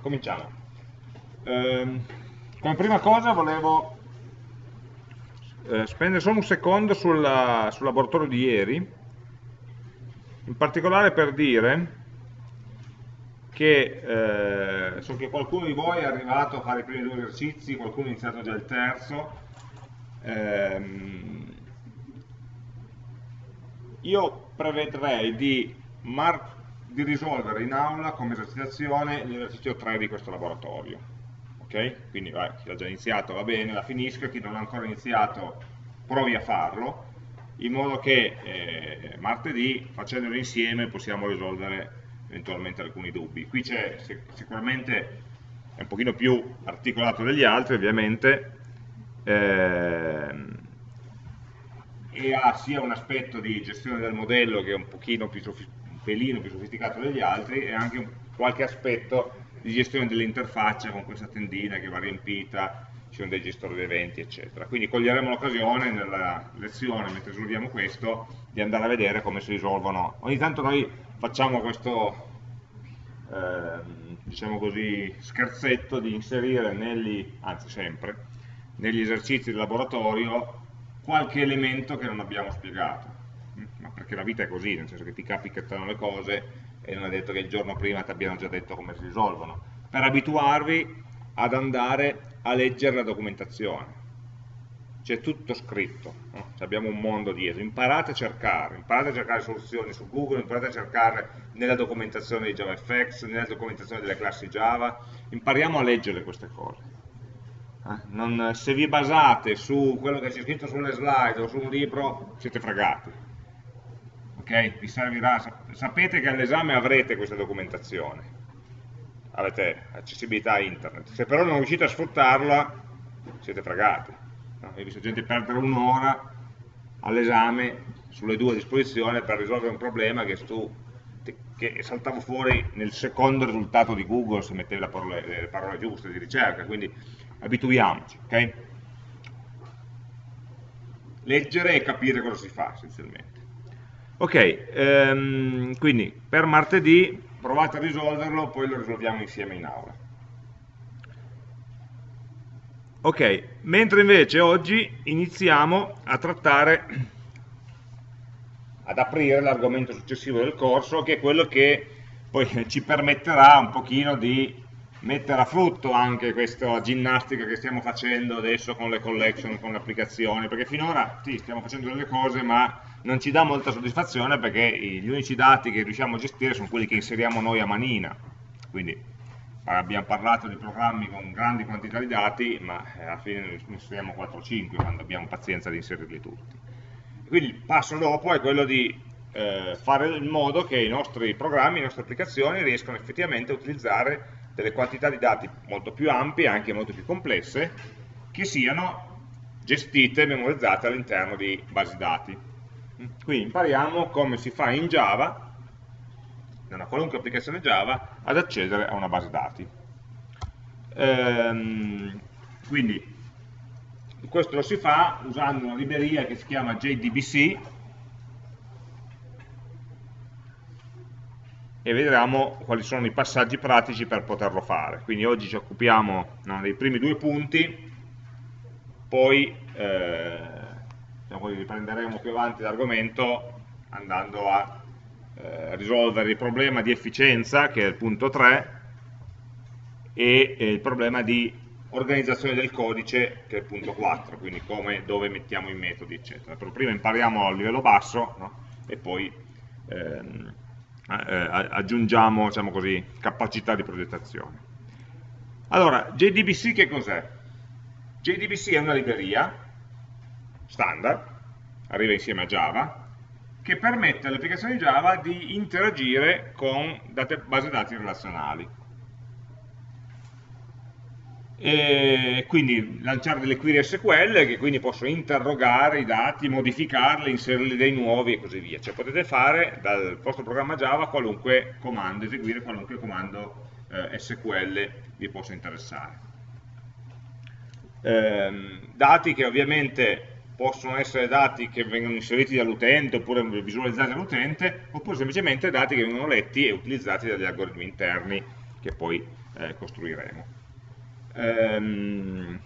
cominciamo. Ehm, come prima cosa volevo eh, spendere solo un secondo sulla, sul laboratorio di ieri, in particolare per dire che eh, so che qualcuno di voi è arrivato a fare i primi due esercizi, qualcuno ha iniziato già il terzo, ehm, io prevedrei di, di, risolvere in aula come esercitazione l'esercizio 3 di questo laboratorio. Ok? Quindi vai, chi l'ha già iniziato va bene, la finisca, chi non ha ancora iniziato provi a farlo, in modo che eh, martedì, facendolo insieme, possiamo risolvere eventualmente alcuni dubbi. Qui c'è sicuramente, è un pochino più articolato degli altri ovviamente, ehm, e ha sia un aspetto di gestione del modello che è un, più un pelino più sofisticato degli altri e anche qualche aspetto di gestione dell'interfaccia con questa tendina che va riempita, ci sono dei gestori di eventi, eccetera. Quindi coglieremo l'occasione nella lezione, mentre risolviamo questo, di andare a vedere come si risolvono. Ogni tanto noi facciamo questo, eh, diciamo così, scherzetto di inserire negli, anzi sempre, negli esercizi del laboratorio qualche elemento che non abbiamo spiegato, ma perché la vita è così, nel senso che ti capitano le cose e non è detto che il giorno prima ti abbiano già detto come si risolvono, per abituarvi ad andare a leggere la documentazione. C'è tutto scritto, no? abbiamo un mondo dietro, imparate a cercare, imparate a cercare soluzioni su Google, imparate a cercare nella documentazione di JavaFX, nella documentazione delle classi Java, impariamo a leggere queste cose eh, non, se vi basate su quello che c'è scritto sulle slide o su un libro, siete fregati. Ok? Vi servirà, sapete che all'esame avrete questa documentazione, avete accessibilità a internet, se però non riuscite a sfruttarla, siete fregati. No? Ho visto gente perdere un'ora all'esame sulle due a disposizione per risolvere un problema che, stu, che saltava fuori nel secondo risultato di Google se mettevi parole, le parole giuste di ricerca, quindi abituiamoci, ok? Leggere e capire cosa si fa essenzialmente. Ok, ehm, quindi per martedì provate a risolverlo, poi lo risolviamo insieme in aula. Ok, mentre invece oggi iniziamo a trattare, ad aprire l'argomento successivo del corso, che è quello che poi ci permetterà un pochino di mettere a frutto anche questa ginnastica che stiamo facendo adesso con le collection, con le applicazioni, perché finora sì, stiamo facendo delle cose ma non ci dà molta soddisfazione perché gli unici dati che riusciamo a gestire sono quelli che inseriamo noi a manina, quindi abbiamo parlato di programmi con grandi quantità di dati, ma eh, alla fine ne inseriamo 4 o 5 quando abbiamo pazienza di inserirli tutti. Quindi il passo dopo è quello di eh, fare in modo che i nostri programmi, le nostre applicazioni riescano effettivamente a utilizzare delle quantità di dati molto più ampie, anche molto più complesse, che siano gestite e memorizzate all'interno di basi dati. Qui impariamo come si fa in Java, in una qualunque applicazione Java, ad accedere a una base dati. Ehm, quindi questo lo si fa usando una libreria che si chiama JDBC, e vedremo quali sono i passaggi pratici per poterlo fare. Quindi oggi ci occupiamo no, dei primi due punti, poi eh, diciamo, riprenderemo più avanti l'argomento andando a eh, risolvere il problema di efficienza, che è il punto 3, e eh, il problema di organizzazione del codice, che è il punto 4, quindi come, dove mettiamo i metodi, eccetera. Però prima impariamo a livello basso no? e poi ehm, eh, aggiungiamo diciamo così, capacità di progettazione. Allora, JDBC che cos'è? JDBC è una libreria standard, arriva insieme a Java, che permette alle applicazioni Java di interagire con base dati relazionali e quindi lanciare delle query SQL che quindi possono interrogare i dati, modificarli, inserirli dei nuovi e così via. Cioè potete fare dal vostro programma Java qualunque comando, eseguire qualunque comando eh, SQL vi possa interessare. Ehm, dati che ovviamente possono essere dati che vengono inseriti dall'utente oppure visualizzati dall'utente oppure semplicemente dati che vengono letti e utilizzati dagli algoritmi interni che poi eh, costruiremo. Ehm,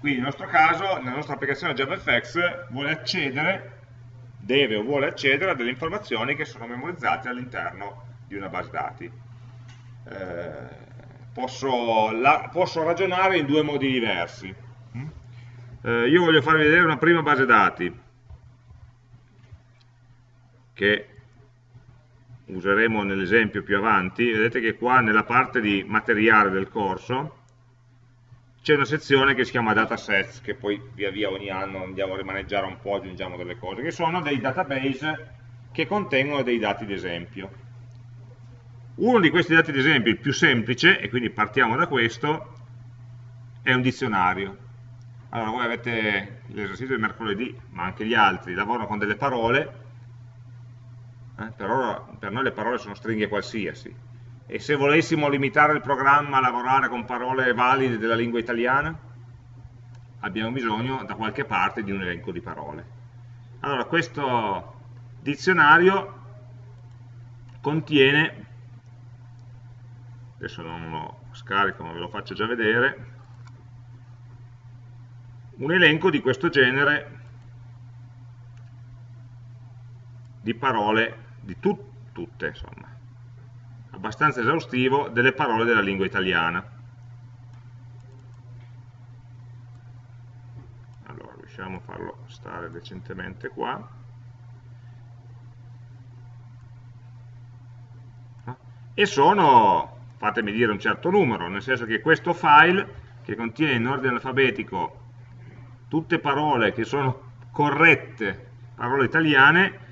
quindi nel nostro caso, nella nostra applicazione JavaFX vuole accedere, deve o vuole accedere a delle informazioni che sono memorizzate all'interno di una base dati. Eh, posso, la, posso, ragionare in due modi diversi. Eh, io voglio farvi vedere una prima base dati che useremo nell'esempio più avanti. Vedete che qua nella parte di materiale del corso c'è una sezione che si chiama datasets, che poi via via ogni anno andiamo a rimaneggiare un po', aggiungiamo delle cose, che sono dei database che contengono dei dati d'esempio. Uno di questi dati d'esempio, il più semplice, e quindi partiamo da questo, è un dizionario. Allora voi avete l'esercizio di mercoledì, ma anche gli altri, lavorano con delle parole, eh, per, ora, per noi le parole sono stringhe qualsiasi, e se volessimo limitare il programma a lavorare con parole valide della lingua italiana, abbiamo bisogno da qualche parte di un elenco di parole. Allora, questo dizionario contiene, adesso non lo scarico ma ve lo faccio già vedere, un elenco di questo genere di parole, di tut tutte insomma, abbastanza esaustivo delle parole della lingua italiana. Allora, riusciamo a farlo stare decentemente qua. E sono, fatemi dire, un certo numero, nel senso che questo file, che contiene in ordine alfabetico tutte parole che sono corrette, parole italiane,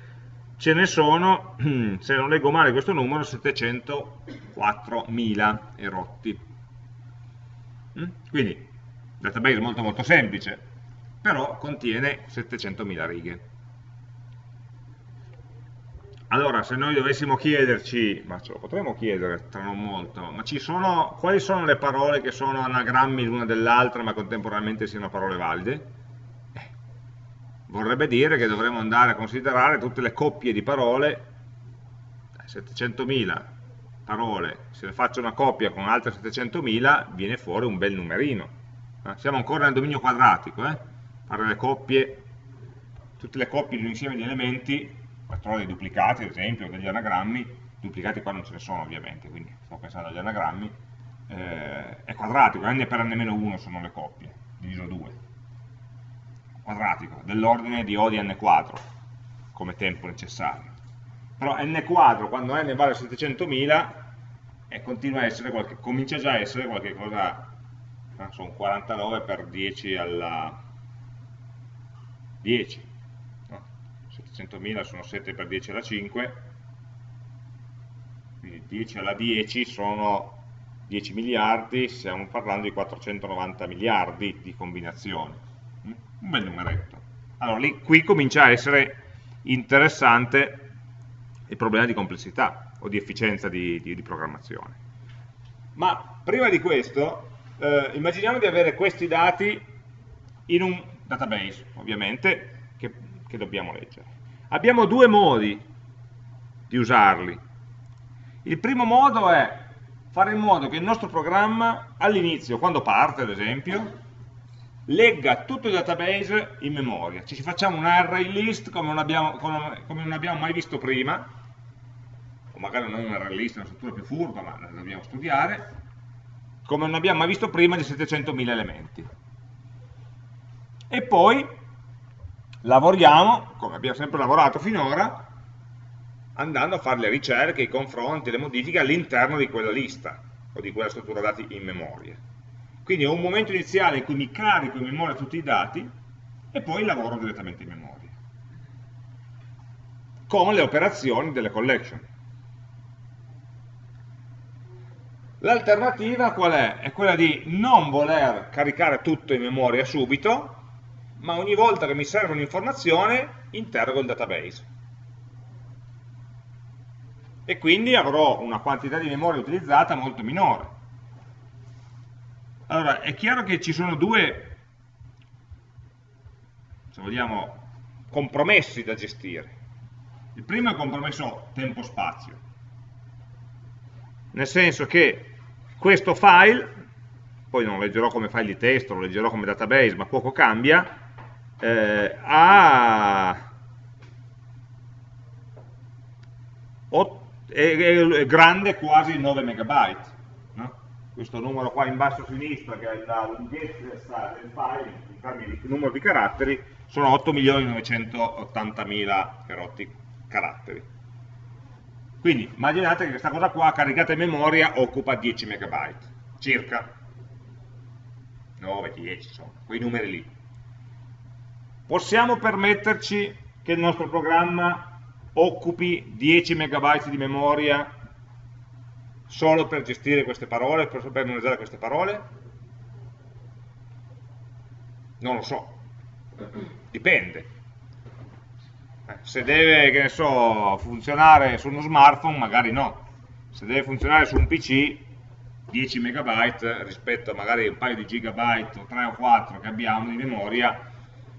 ce ne sono, se non leggo male questo numero, 704.000 erotti. Mm? Quindi, database molto molto semplice, però contiene 700.000 righe. Allora, se noi dovessimo chiederci, ma ce lo potremmo chiedere tra non molto, ma sono, quali sono le parole che sono anagrammi l'una dell'altra ma contemporaneamente siano parole valide? Vorrebbe dire che dovremmo andare a considerare tutte le coppie di parole, 700.000 parole, se ne faccio una coppia con altre 700.000 viene fuori un bel numerino. Eh? Siamo ancora nel dominio quadratico, eh? fare le coppie, tutte le coppie di un insieme di elementi, parole dei duplicati ad esempio, degli anagrammi, duplicati qua non ce ne sono ovviamente, quindi sto pensando agli anagrammi, eh, è quadratico, n per n-1 sono le coppie, diviso 2 quadratico dell'ordine di O di n quadro come tempo necessario. Però n quadro, quando n vale a 700.000, eh, qualche, comincia già a essere qualcosa, eh, sono 49 per 10 alla 10, no, 700.000 sono 7 per 10 alla 5, quindi 10 alla 10 sono 10 miliardi, stiamo parlando di 490 miliardi di combinazioni un bel numeretto. Allora, lì, qui comincia a essere interessante il problema di complessità o di efficienza di, di, di programmazione. Ma prima di questo, eh, immaginiamo di avere questi dati in un database, ovviamente, che, che dobbiamo leggere. Abbiamo due modi di usarli. Il primo modo è fare in modo che il nostro programma all'inizio, quando parte ad esempio, legga tutto il database in memoria. Ci facciamo un array list come non abbiamo, come non abbiamo mai visto prima, o magari non un array list, una struttura più furba, ma la dobbiamo studiare, come non abbiamo mai visto prima di 700.000 elementi. E poi lavoriamo, come abbiamo sempre lavorato finora, andando a fare le ricerche, i confronti, le modifiche all'interno di quella lista, o di quella struttura dati in memoria. Quindi ho un momento iniziale in cui mi carico in memoria tutti i dati e poi lavoro direttamente in memoria. Con le operazioni delle collection. L'alternativa qual è? È quella di non voler caricare tutto in memoria subito, ma ogni volta che mi serve un'informazione interrogo il database. E quindi avrò una quantità di memoria utilizzata molto minore. Allora, è chiaro che ci sono due, se vogliamo, compromessi da gestire. Il primo è il compromesso tempo-spazio, nel senso che questo file, poi non leggerò come file di testo, lo leggerò come database, ma poco cambia, eh, ha è grande quasi 9 megabyte. Questo numero qua in basso a sinistra, che è la lunghezza del file, in termini di numero di caratteri, sono 8.980.000 caratteri. Quindi immaginate che questa cosa qua, caricata in memoria, occupa 10 megabyte, circa 9, 10, insomma, quei numeri lì. Possiamo permetterci che il nostro programma occupi 10 megabyte di memoria solo per gestire queste parole, per memorizzare queste parole? Non lo so, dipende. Eh, se deve, che ne so, funzionare su uno smartphone, magari no. Se deve funzionare su un PC, 10 megabyte rispetto a magari un paio di gigabyte o 3 o 4 che abbiamo di memoria,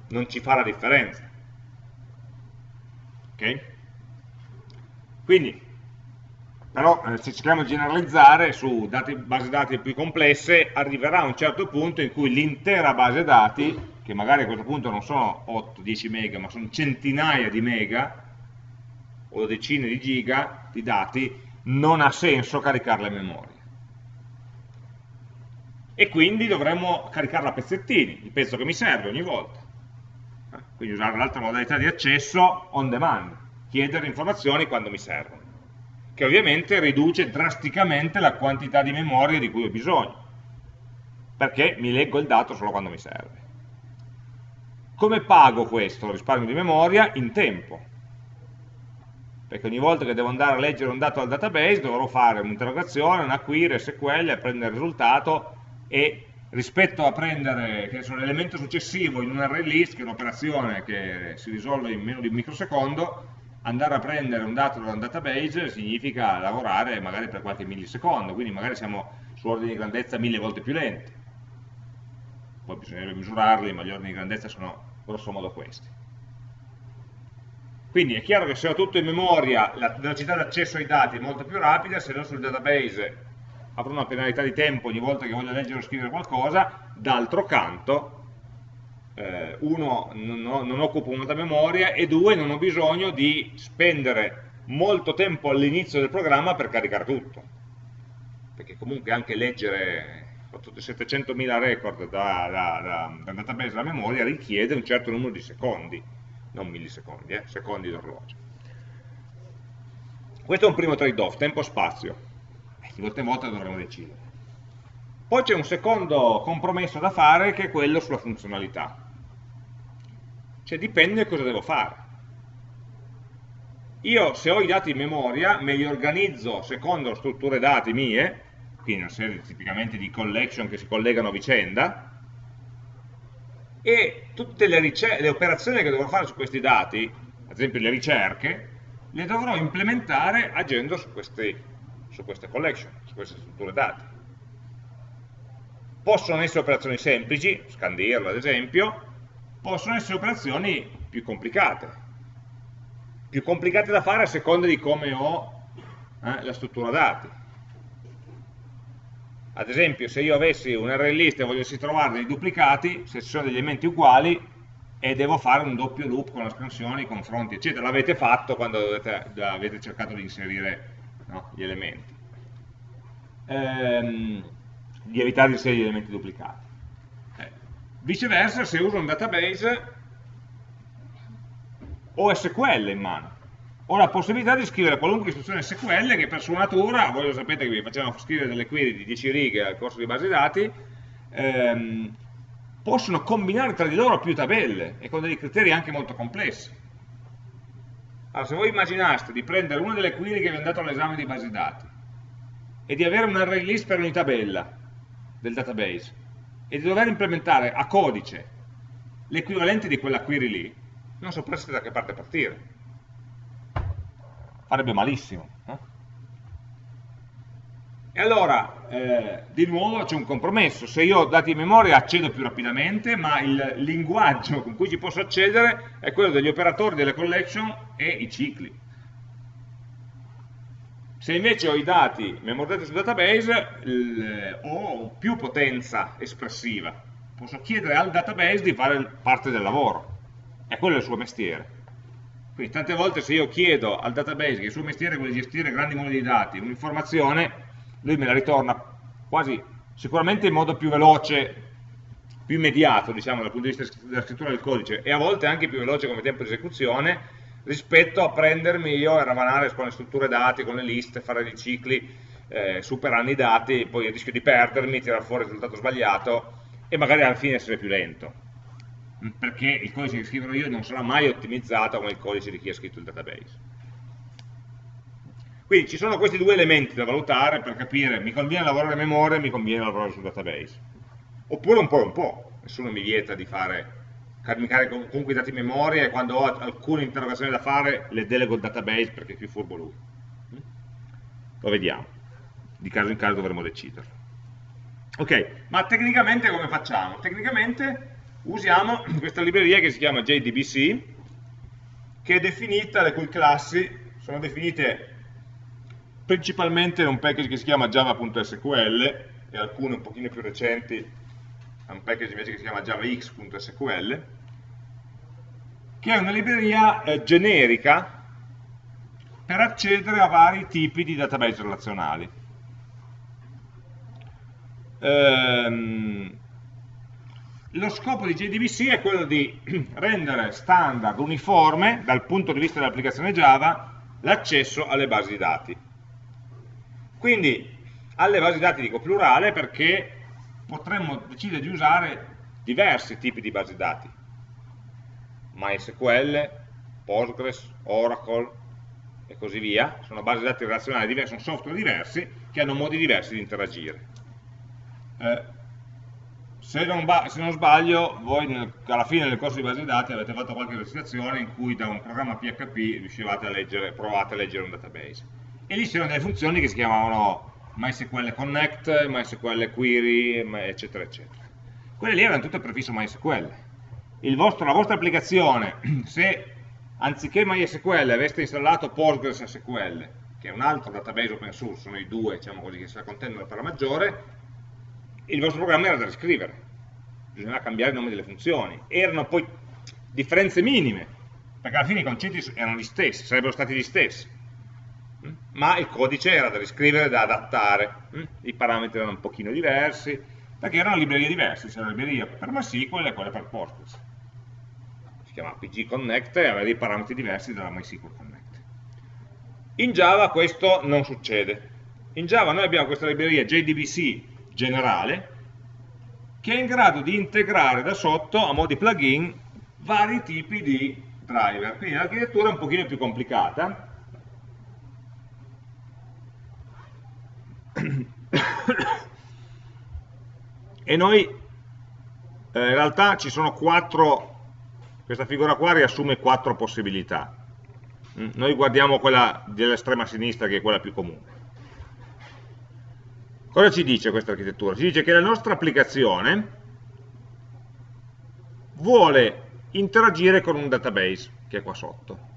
non ci fa la differenza. Ok? Quindi, però eh, se cerchiamo di generalizzare su dati, basi dati più complesse, arriverà un certo punto in cui l'intera base dati, che magari a questo punto non sono 8-10 mega, ma sono centinaia di mega, o decine di giga di dati, non ha senso caricarla in memoria. E quindi dovremmo caricarla a pezzettini, il pezzo che mi serve ogni volta. Eh, quindi usare l'altra modalità di accesso on demand chiedere informazioni quando mi servono, che ovviamente riduce drasticamente la quantità di memoria di cui ho bisogno, perché mi leggo il dato solo quando mi serve. Come pago questo risparmio di memoria? In tempo. Perché ogni volta che devo andare a leggere un dato dal database dovrò fare un'interrogazione, una query, SQL, prendere il risultato e rispetto a prendere l'elemento successivo in un array list, che è un'operazione che si risolve in meno di un microsecondo, andare a prendere un dato da un database significa lavorare magari per qualche millisecondo, quindi magari siamo su ordini di grandezza mille volte più lenti. Poi bisognerebbe misurarli, ma gli ordini di grandezza sono grosso modo questi. Quindi è chiaro che se ho tutto in memoria, la velocità d'accesso ai dati è molto più rapida, se non sul database avrò una penalità di tempo ogni volta che voglio leggere o scrivere qualcosa, d'altro canto eh, uno, non, non occupo molta memoria e due, non ho bisogno di spendere molto tempo all'inizio del programma per caricare tutto. Perché comunque anche leggere 700.000 record da, da, da, da database alla memoria richiede un certo numero di secondi, non millisecondi, eh, secondi d'orologio. Questo è un primo trade-off, tempo-spazio. Di volta in volta dovremo decidere. Poi c'è un secondo compromesso da fare che è quello sulla funzionalità. Cioè dipende cosa devo fare. Io se ho i dati in memoria me li organizzo secondo strutture dati mie, quindi una serie tipicamente di collection che si collegano a vicenda, e tutte le, le operazioni che dovrò fare su questi dati, ad esempio le ricerche, le dovrò implementare agendo su, questi, su queste collection, su queste strutture dati. Possono essere operazioni semplici, scandirlo ad esempio, possono essere operazioni più complicate, più complicate da fare a seconda di come ho eh, la struttura dati. Ad esempio, se io avessi un array list e volessi trovare dei duplicati, se ci sono degli elementi uguali, e devo fare un doppio loop con la scansione, i confronti, eccetera. L'avete fatto quando dovete, avete cercato di inserire no, gli elementi. Ehm, di evitare di inserire gli elementi duplicati. Viceversa, se uso un database, ho SQL in mano. Ho la possibilità di scrivere qualunque istruzione SQL che per sua natura, voi lo sapete che vi facevano scrivere delle query di 10 righe al corso di base dati, ehm, possono combinare tra di loro più tabelle e con dei criteri anche molto complessi. Allora, se voi immaginaste di prendere una delle query che vi hanno dato all'esame di base dati e di avere un array list per ogni tabella del database, e di dover implementare a codice l'equivalente di quella query lì, non sapreste da che parte partire. Farebbe malissimo. No? E allora, eh, di nuovo c'è un compromesso. Se io ho dati in memoria accedo più rapidamente, ma il linguaggio con cui ci posso accedere è quello degli operatori delle collection e i cicli. Se invece ho i dati memorizzati sul database, ho più potenza espressiva. Posso chiedere al database di fare parte del lavoro. E quello è il suo mestiere. Quindi tante volte se io chiedo al database che il suo mestiere è quello di gestire grandi mondi di dati, un'informazione, lui me la ritorna quasi sicuramente in modo più veloce, più immediato, diciamo, dal punto di vista della scrittura del codice, e a volte anche più veloce come tempo di esecuzione, rispetto a prendermi io e ravanare con le strutture dati, con le liste, fare dei cicli, eh, superare i dati, poi rischio di perdermi, tirare fuori il risultato sbagliato e magari alla fine essere più lento. Perché il codice che scriverò io non sarà mai ottimizzato come il codice di chi ha scritto il database. Quindi ci sono questi due elementi da valutare per capire mi conviene lavorare a memoria, mi conviene lavorare sul database. Oppure un po' e un po' nessuno mi vieta di fare caricare comunque i dati in memoria e quando ho alcune interrogazioni da fare le delego al database perché è più furbo lui. Lo vediamo, di caso in caso dovremo deciderlo. Ok, ma tecnicamente come facciamo? Tecnicamente usiamo questa libreria che si chiama JDBC, che è definita, le cui classi sono definite principalmente in un package che si chiama java.sql e alcune un pochino più recenti è un package invece che si chiama javax.sql, che è una libreria eh, generica per accedere a vari tipi di database relazionali. Ehm, lo scopo di JDBC è quello di rendere standard, uniforme, dal punto di vista dell'applicazione Java, l'accesso alle basi di dati. Quindi alle basi di dati dico plurale perché potremmo decidere di usare diversi tipi di basi dati, MySQL, Postgres, Oracle e così via, sono basi dati relazionali diverse, sono software diversi che hanno modi diversi di interagire. Eh, se, non se, non sbaglio, voi nel, alla fine del corso di basi dati avete fatto qualche esercitazione in cui da un programma PHP riuscivate a leggere, provate a leggere un database. E lì c'erano delle funzioni che si chiamavano MySQL Connect, MySQL Query, eccetera, eccetera. Quelle lì erano tutte prefisso MySQL. Vostro, la vostra applicazione, se anziché MySQL aveste installato Postgres SQL, che è un altro database open source, sono i due diciamo così, che si contendono per la maggiore, il vostro programma era da riscrivere, bisognava cambiare il nome delle funzioni. Erano poi differenze minime, perché alla fine i concetti erano gli stessi, sarebbero stati gli stessi ma il codice era da riscrivere, da adattare, mm? i parametri erano un pochino diversi, perché erano librerie diverse, c'era la libreria per MySQL e quella per Postgres. Si chiama PG Connect e aveva dei parametri diversi dalla MySQL Connect. In Java questo non succede. In Java noi abbiamo questa libreria JDBC generale, che è in grado di integrare da sotto, a mo' di plugin, vari tipi di driver. Quindi l'architettura è un pochino più complicata, e noi eh, in realtà ci sono quattro questa figura qua riassume quattro possibilità. Mm, noi guardiamo quella dell'estrema sinistra che è quella più comune. Cosa ci dice questa architettura? ci dice che la nostra applicazione vuole interagire con un database che è qua sotto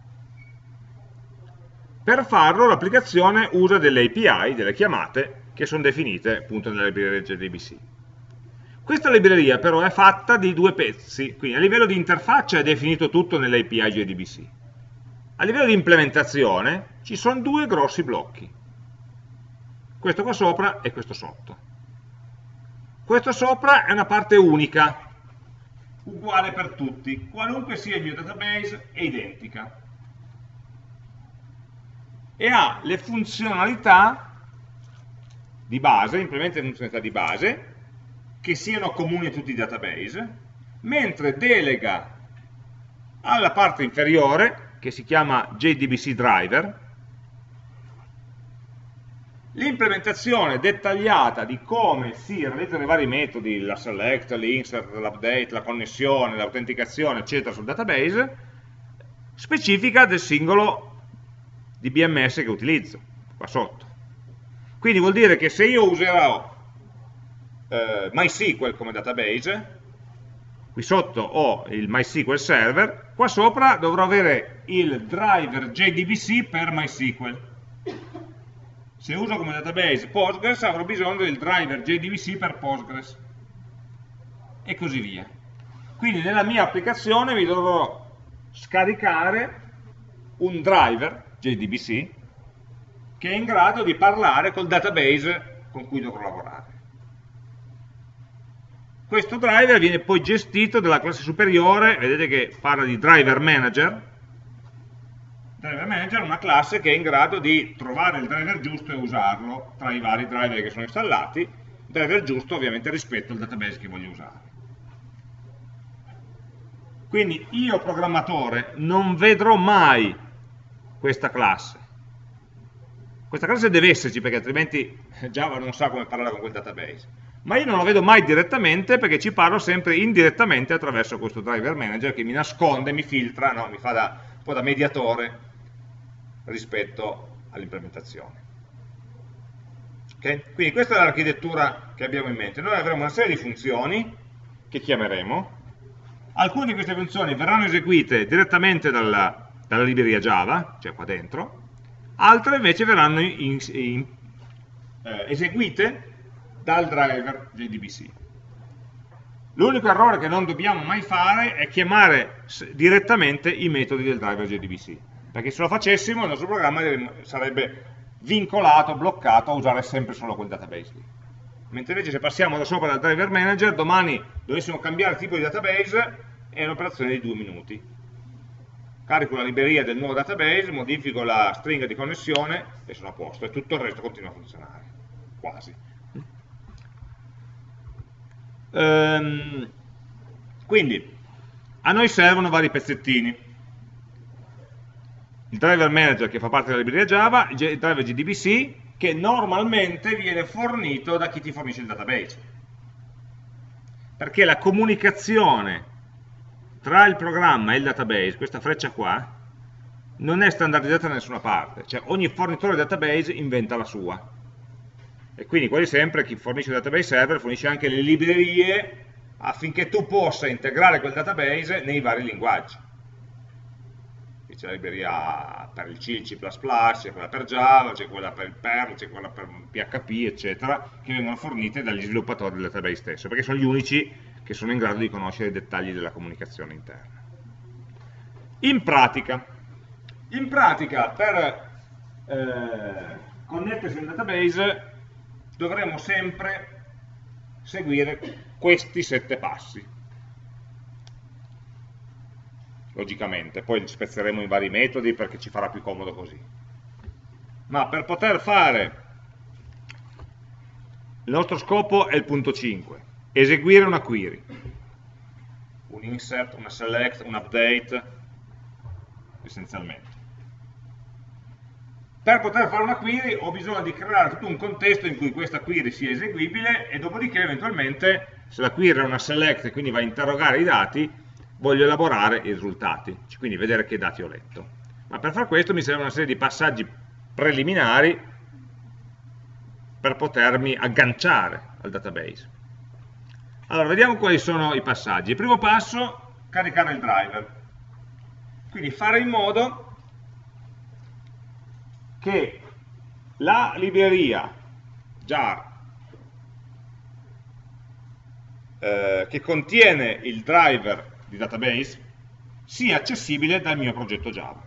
per farlo l'applicazione usa delle API, delle chiamate, che sono definite appunto nella libreria JDBC. Questa libreria però è fatta di due pezzi, quindi a livello di interfaccia è definito tutto nell'API JDBC. A livello di implementazione ci sono due grossi blocchi, questo qua sopra e questo sotto. Questo sopra è una parte unica, uguale per tutti, qualunque sia il mio database è identica e ha le funzionalità di base, implementa le funzionalità di base, che siano comuni a tutti i database, mentre delega alla parte inferiore, che si chiama JDBC Driver, l'implementazione dettagliata di come si realizzano i vari metodi, la select, l'insert, l'update, la connessione, l'autenticazione, eccetera, sul database, specifica del singolo di BMS che utilizzo, qua sotto. Quindi vuol dire che se io userò eh, MySQL come database, qui sotto ho il MySQL server, qua sopra dovrò avere il driver JDBC per MySQL. se uso come database Postgres avrò bisogno del driver JDBC per Postgres e così via. Quindi nella mia applicazione mi dovrò scaricare un driver JDBC che è in grado di parlare col database con cui dovrò lavorare. Questo driver viene poi gestito dalla classe superiore, vedete che parla di driver manager, driver manager è una classe che è in grado di trovare il driver giusto e usarlo tra i vari driver che sono installati, driver giusto ovviamente rispetto al database che voglio usare. Quindi io programmatore non vedrò mai questa classe. Questa classe deve esserci perché altrimenti Java non sa come parlare con quel database. Ma io non la vedo mai direttamente perché ci parlo sempre indirettamente attraverso questo driver manager che mi nasconde, mi filtra, no, mi fa da, un po' da mediatore rispetto all'implementazione. Okay? Quindi questa è l'architettura che abbiamo in mente. Noi avremo una serie di funzioni che chiameremo, alcune di queste funzioni verranno eseguite direttamente dalla, dalla libreria Java, cioè qua dentro, altre invece verranno in, in, eh, eseguite dal driver JDBC. L'unico errore che non dobbiamo mai fare è chiamare direttamente i metodi del driver JDBC, perché se lo facessimo il nostro programma sarebbe vincolato, bloccato a usare sempre solo quel database lì. Mentre invece se passiamo da sopra dal driver manager, domani dovessimo cambiare tipo di database, è un'operazione di due minuti. Carico la libreria del nuovo database, modifico la stringa di connessione e sono a posto, e tutto il resto continua a funzionare, quasi. Ehm, quindi, a noi servono vari pezzettini. Il driver manager che fa parte della libreria Java, il driver GDBC, che normalmente viene fornito da chi ti fornisce il database. Perché la comunicazione tra il programma e il database, questa freccia qua, non è standardizzata da nessuna parte, cioè ogni fornitore di database inventa la sua. E quindi quasi sempre chi fornisce il database server fornisce anche le librerie affinché tu possa integrare quel database nei vari linguaggi. C'è la libreria per il C, il C++, c'è quella per Java, c'è quella per il Perl, c'è quella per PHP, eccetera, che vengono fornite dagli sviluppatori del database stesso, perché sono gli unici che sono in grado di conoscere i dettagli della comunicazione interna. In pratica, in pratica per eh, connettersi al database dovremo sempre seguire questi sette passi. Logicamente, poi spezzeremo in vari metodi perché ci farà più comodo così. Ma per poter fare il nostro scopo è il punto 5 eseguire una query, un insert, una select, un update, essenzialmente. Per poter fare una query ho bisogno di creare tutto un contesto in cui questa query sia eseguibile e dopodiché eventualmente, se la query è una select e quindi va a interrogare i dati, voglio elaborare i risultati, quindi vedere che dati ho letto. Ma per fare questo mi serve una serie di passaggi preliminari per potermi agganciare al database. Allora, vediamo quali sono i passaggi. Il primo passo, caricare il driver. Quindi fare in modo che la libreria jar eh, che contiene il driver di database sia accessibile dal mio progetto Java.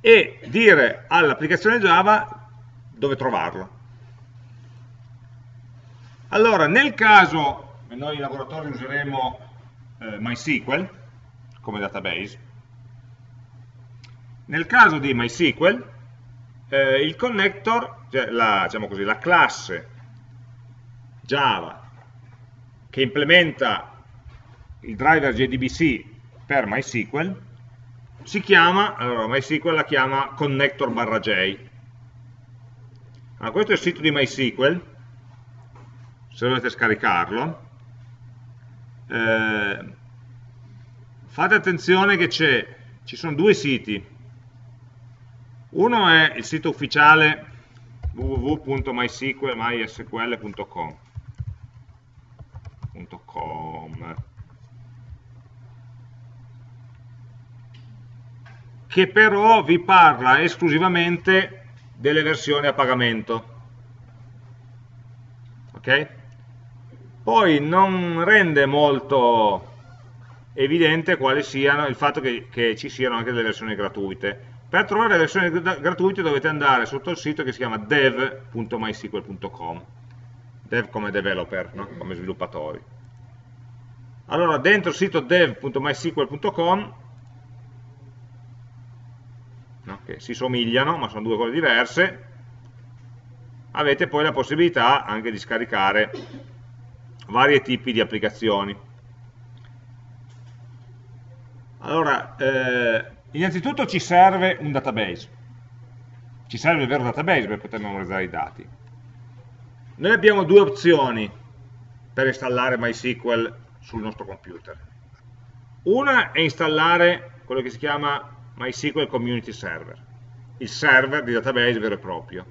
E dire all'applicazione Java dove trovarlo. Allora, nel caso, noi in laboratorio useremo eh, MySQL come database, nel caso di MySQL eh, il connector, cioè la, diciamo così, la classe Java che implementa il driver JDBC per MySQL si chiama, allora MySQL la chiama connector barra J. Allora, questo è il sito di MySQL, se volete scaricarlo. Eh, fate attenzione che ci sono due siti. Uno è il sito ufficiale www.mysql.com che però vi parla esclusivamente delle versioni a pagamento. Ok? Poi non rende molto evidente quali siano, il fatto che, che ci siano anche delle versioni gratuite. Per trovare le versioni gratuite dovete andare sotto il sito che si chiama dev.mysql.com dev come developer, no? come sviluppatori. Allora, dentro il sito dev.mysql.com no? che si somigliano, ma sono due cose diverse, avete poi la possibilità anche di scaricare vari tipi di applicazioni. Allora, eh, innanzitutto ci serve un database, ci serve il vero database per poter memorizzare i dati. Noi abbiamo due opzioni per installare MySQL sul nostro computer. Una è installare quello che si chiama MySQL Community Server, il server di database vero e proprio.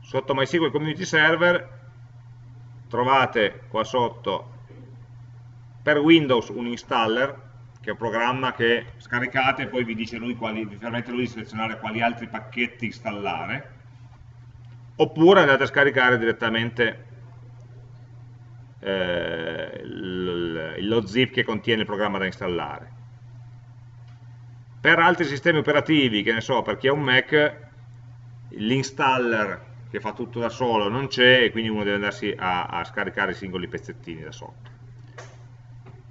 Sotto MySQL Community Server trovate qua sotto per Windows un installer che è un programma che scaricate e poi vi quali, vi permette lui di selezionare quali altri pacchetti installare oppure andate a scaricare direttamente eh, lo zip che contiene il programma da installare. Per altri sistemi operativi, che ne so, per chi ha un Mac, l'installer che fa tutto da solo non c'è e quindi uno deve andarsi a, a, scaricare i singoli pezzettini da sotto.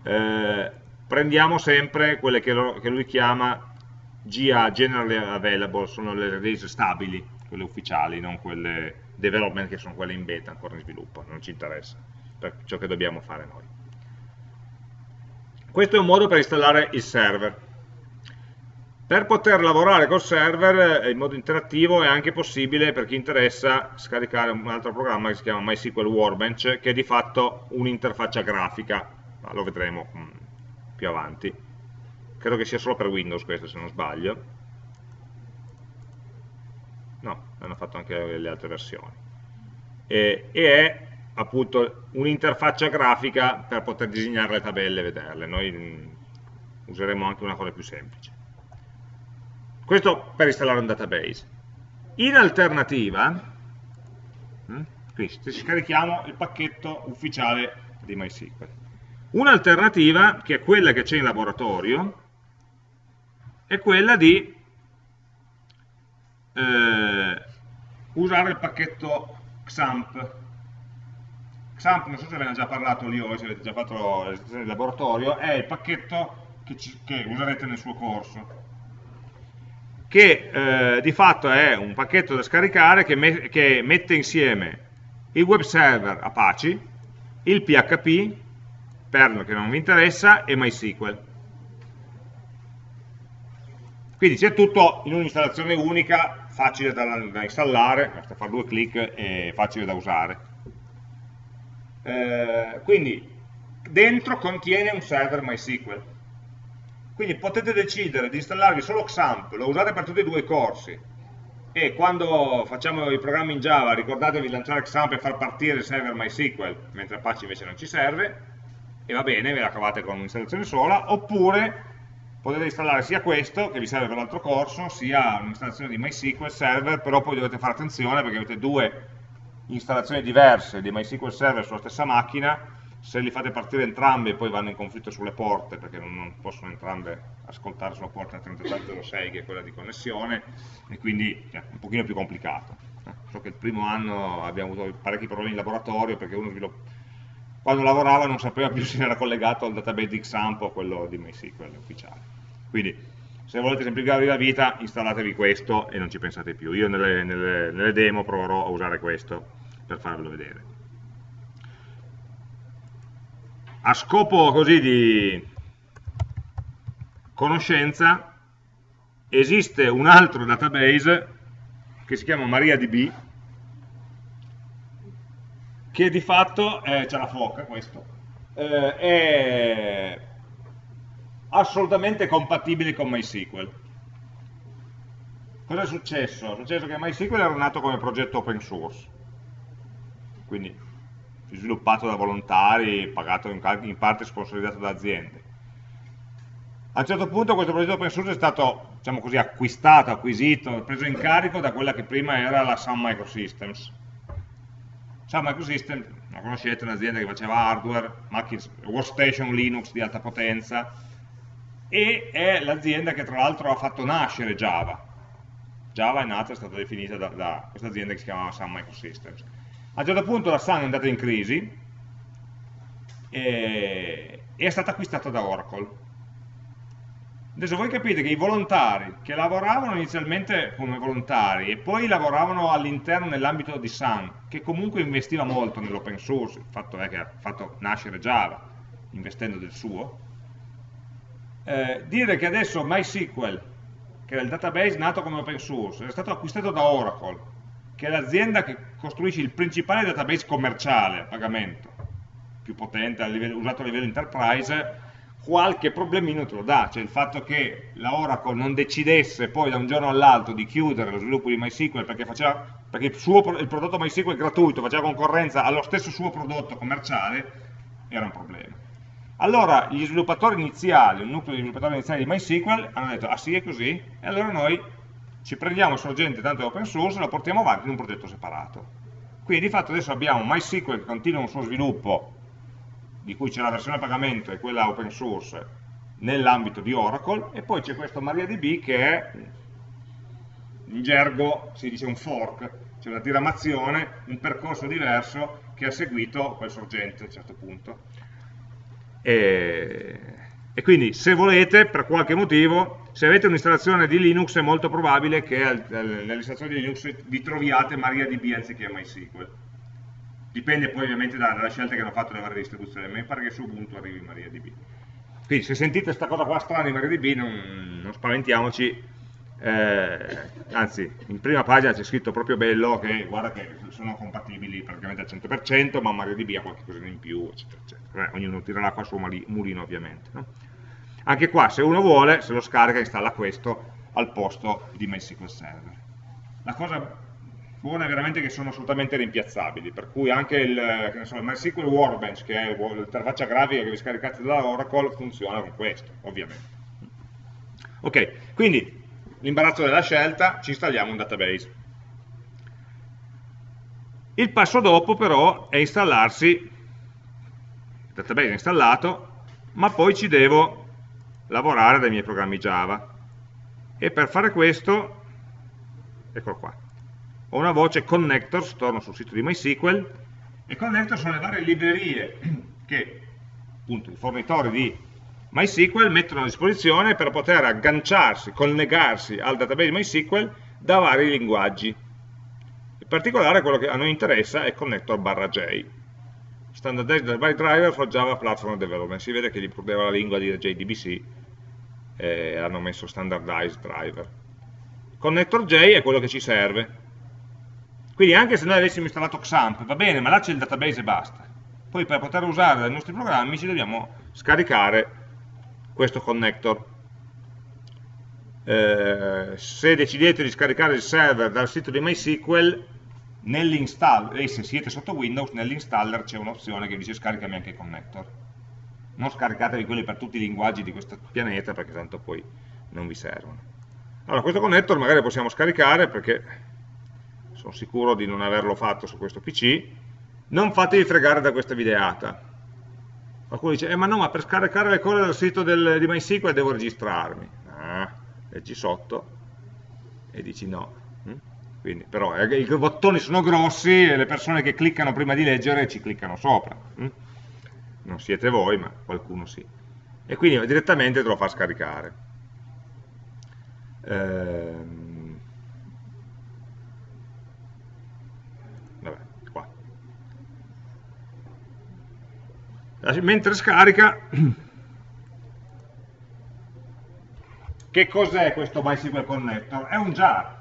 Eh, prendiamo sempre quelle che, lo, che, lui chiama GA, Generally Available, sono le release stabili, quelle ufficiali, non quelle development che sono quelle in beta, ancora in sviluppo, non ci interessa, per ciò che dobbiamo fare noi. Questo è un modo per installare il server per poter lavorare col server eh, in modo interattivo è anche possibile per chi interessa scaricare un altro programma che si chiama MySQL Workbench che è di fatto un'interfaccia grafica, ma lo vedremo mm, più avanti. Credo che sia solo per Windows questo se non sbaglio. No, hanno fatto anche le altre versioni. E, e è appunto un'interfaccia grafica per poter disegnare le tabelle e vederle. Noi mm, useremo anche una cosa più semplice. Questo per installare un database. In alternativa, hm, qui scarichiamo il pacchetto ufficiale di MySQL. Un'alternativa, che è quella che c'è in laboratorio, è quella di eh, usare il pacchetto XAMPP. XAMPP, non so se ve ne ho già parlato lì o se avete già fatto l'esercizio di laboratorio, è il pacchetto che, ci, che userete nel suo corso che eh, di fatto è un pacchetto da scaricare che, me che, mette insieme il web server Apache, il PHP, Perl che non vi interessa, e MySQL. Quindi c'è tutto in un'installazione unica, facile da, da, installare, basta fare due clic e facile da usare. Eh, quindi dentro contiene un server MySQL quindi potete decidere di installarvi solo XAMPP, lo usate per tutti e due i corsi, e quando facciamo i programmi in Java ricordatevi di lanciare XAMPP e far partire il server MySQL, mentre Apache invece non ci serve, e va bene, ve la cavate con un'installazione sola, oppure potete installare sia questo, che vi serve per l'altro corso, sia un'installazione di MySQL Server, però poi dovete fare attenzione perché avete due installazioni diverse di MySQL Server sulla stessa macchina, se li fate partire entrambi poi vanno in conflitto sulle porte perché non, possono entrambe ascoltare sulla porta 3306 che è quella di connessione e quindi è un pochino più complicato. Eh, so che il primo anno abbiamo avuto parecchi problemi in laboratorio perché uno quando lavorava non sapeva più se era collegato al database di XAMPP o quello di MySQL ufficiale. Quindi se volete semplificarvi la vita installatevi questo e non ci pensate più. Io nelle, nelle, nelle demo proverò a usare questo per farvelo vedere a scopo così di conoscenza esiste un altro database che si chiama MariaDB che di fatto eh, c'è la foca questo eh, è assolutamente compatibile con MySQL cosa è successo? è successo che MySQL era nato come progetto open source quindi sviluppato da volontari, pagato in, parte sponsorizzato da aziende. A un certo punto questo progetto open source è stato, diciamo così, acquistato, acquisito, preso in carico da quella che prima era la Sun Microsystems. Sun Microsystems, la conoscete, un'azienda che faceva hardware, macchine, workstation Linux di alta potenza, e è l'azienda che tra l'altro ha fatto nascere Java. Java è nata, è stata definita da, da questa azienda che si chiamava Sun Microsystems. A un certo punto la Sun è andata in crisi e, e è stata acquistata da Oracle Adesso voi capite che i volontari che lavoravano inizialmente come volontari e poi lavoravano all'interno nell'ambito di Sun, che comunque investiva molto nell'open source, il fatto è che ha fatto nascere Java investendo del suo, eh, dire che adesso MySQL, che era il database nato come open source, è stato acquistato da Oracle, che è l'azienda che costruisce il principale database commerciale a pagamento, più potente, a livello, usato a livello enterprise, qualche problemino te lo dà, cioè il fatto che la Oracle non decidesse poi da un giorno all'altro di chiudere lo sviluppo di MySQL perché, faceva, perché il, suo, il, prodotto MySQL gratuito faceva concorrenza allo stesso suo prodotto commerciale, era un problema. Allora gli sviluppatori iniziali, il nucleo di sviluppatori iniziali di MySQL hanno detto, ah sì è così, e allora noi ci prendiamo sorgente tanto open source e lo portiamo avanti in un progetto separato. Quindi di fatto adesso abbiamo MySQL che continua un suo sviluppo di cui c'è la versione a pagamento e quella open source nell'ambito di Oracle e poi c'è questo MariaDB che è in gergo si dice un fork, cioè una diramazione, un percorso diverso che ha seguito quel sorgente a un certo punto. E, e quindi se volete, per qualche motivo, se avete un'installazione di Linux è molto probabile che nell'installazione di Linux vi troviate MariaDB anziché MySQL dipende poi ovviamente dalla scelta che hanno fatto le varie distribuzioni, mi pare che su Ubuntu arrivi MariaDB. Quindi se sentite questa cosa qua strana in MariaDB non, non spaventiamoci, eh, anzi in prima pagina c'è scritto proprio bello che guarda che sono compatibili praticamente al 100%, ma MariaDB ha qualche cosa in più, eccetera, eccetera. Eh, ognuno tirerà qua su mulino ovviamente. No? Anche qua se uno vuole, se lo scarica installa questo al posto di MySQL Server. La cosa buona è veramente che sono assolutamente rimpiazzabili, per cui anche il, so, il MySQL Workbench, che è l'interfaccia grafica che vi scaricate da Oracle, funziona con questo, ovviamente. Ok, quindi l'imbarazzo della scelta, ci installiamo un database. Il passo dopo però è installarsi, il database è installato, ma poi ci devo lavorare dai miei programmi Java. E per fare questo, eccolo qua, ho una voce connectors, torno sul sito di MySQL, e connector sono le varie librerie che appunto i fornitori di MySQL mettono a disposizione per poter agganciarsi, collegarsi al database MySQL da vari linguaggi. In particolare quello che a noi interessa è connector barra J. Standardized by driver for Java Platform Development. Si vede che gli perdeva la lingua di JDBC e hanno messo standardized driver. Connector J è quello che ci serve quindi anche se noi avessimo installato XAMPP, va bene, ma là c'è il database e basta. Poi per poter usare dai nostri programmi ci dobbiamo scaricare questo connector. Eh, se decidete di scaricare il server dal sito di MySQL, e se siete sotto Windows, nell'installer c'è un'opzione che dice scaricami anche il connector. Non scaricatevi quelli per tutti i linguaggi di questo pianeta perché tanto poi non vi servono. Allora, questo connector magari possiamo scaricare perché sono sicuro di non averlo fatto su questo PC, non fatevi fregare da questa videata. Qualcuno dice, eh ma no, ma per scaricare le cose dal sito del, di MySQL devo registrarmi. Ah, leggi sotto e dici no. Mm? Quindi, però eh, i bottoni sono grossi e le persone che cliccano prima di leggere ci cliccano sopra. Mm? Non siete voi, ma qualcuno sì. E quindi direttamente te lo fa scaricare. Ehm, mentre scarica che cos'è questo MySQL Connector? È un jar.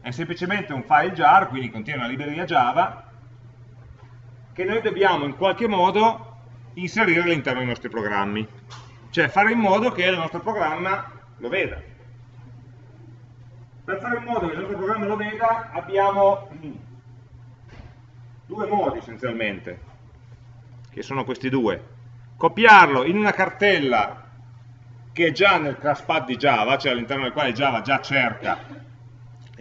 È semplicemente un file jar quindi contiene una libreria Java che noi dobbiamo in qualche modo inserire all'interno dei nostri programmi. Cioè fare in modo che il nostro programma lo veda. Per fare in modo che il nostro programma lo veda abbiamo due modi essenzialmente che sono questi due, copiarlo in una cartella che è già nel class pad di Java, cioè all'interno del quale Java già cerca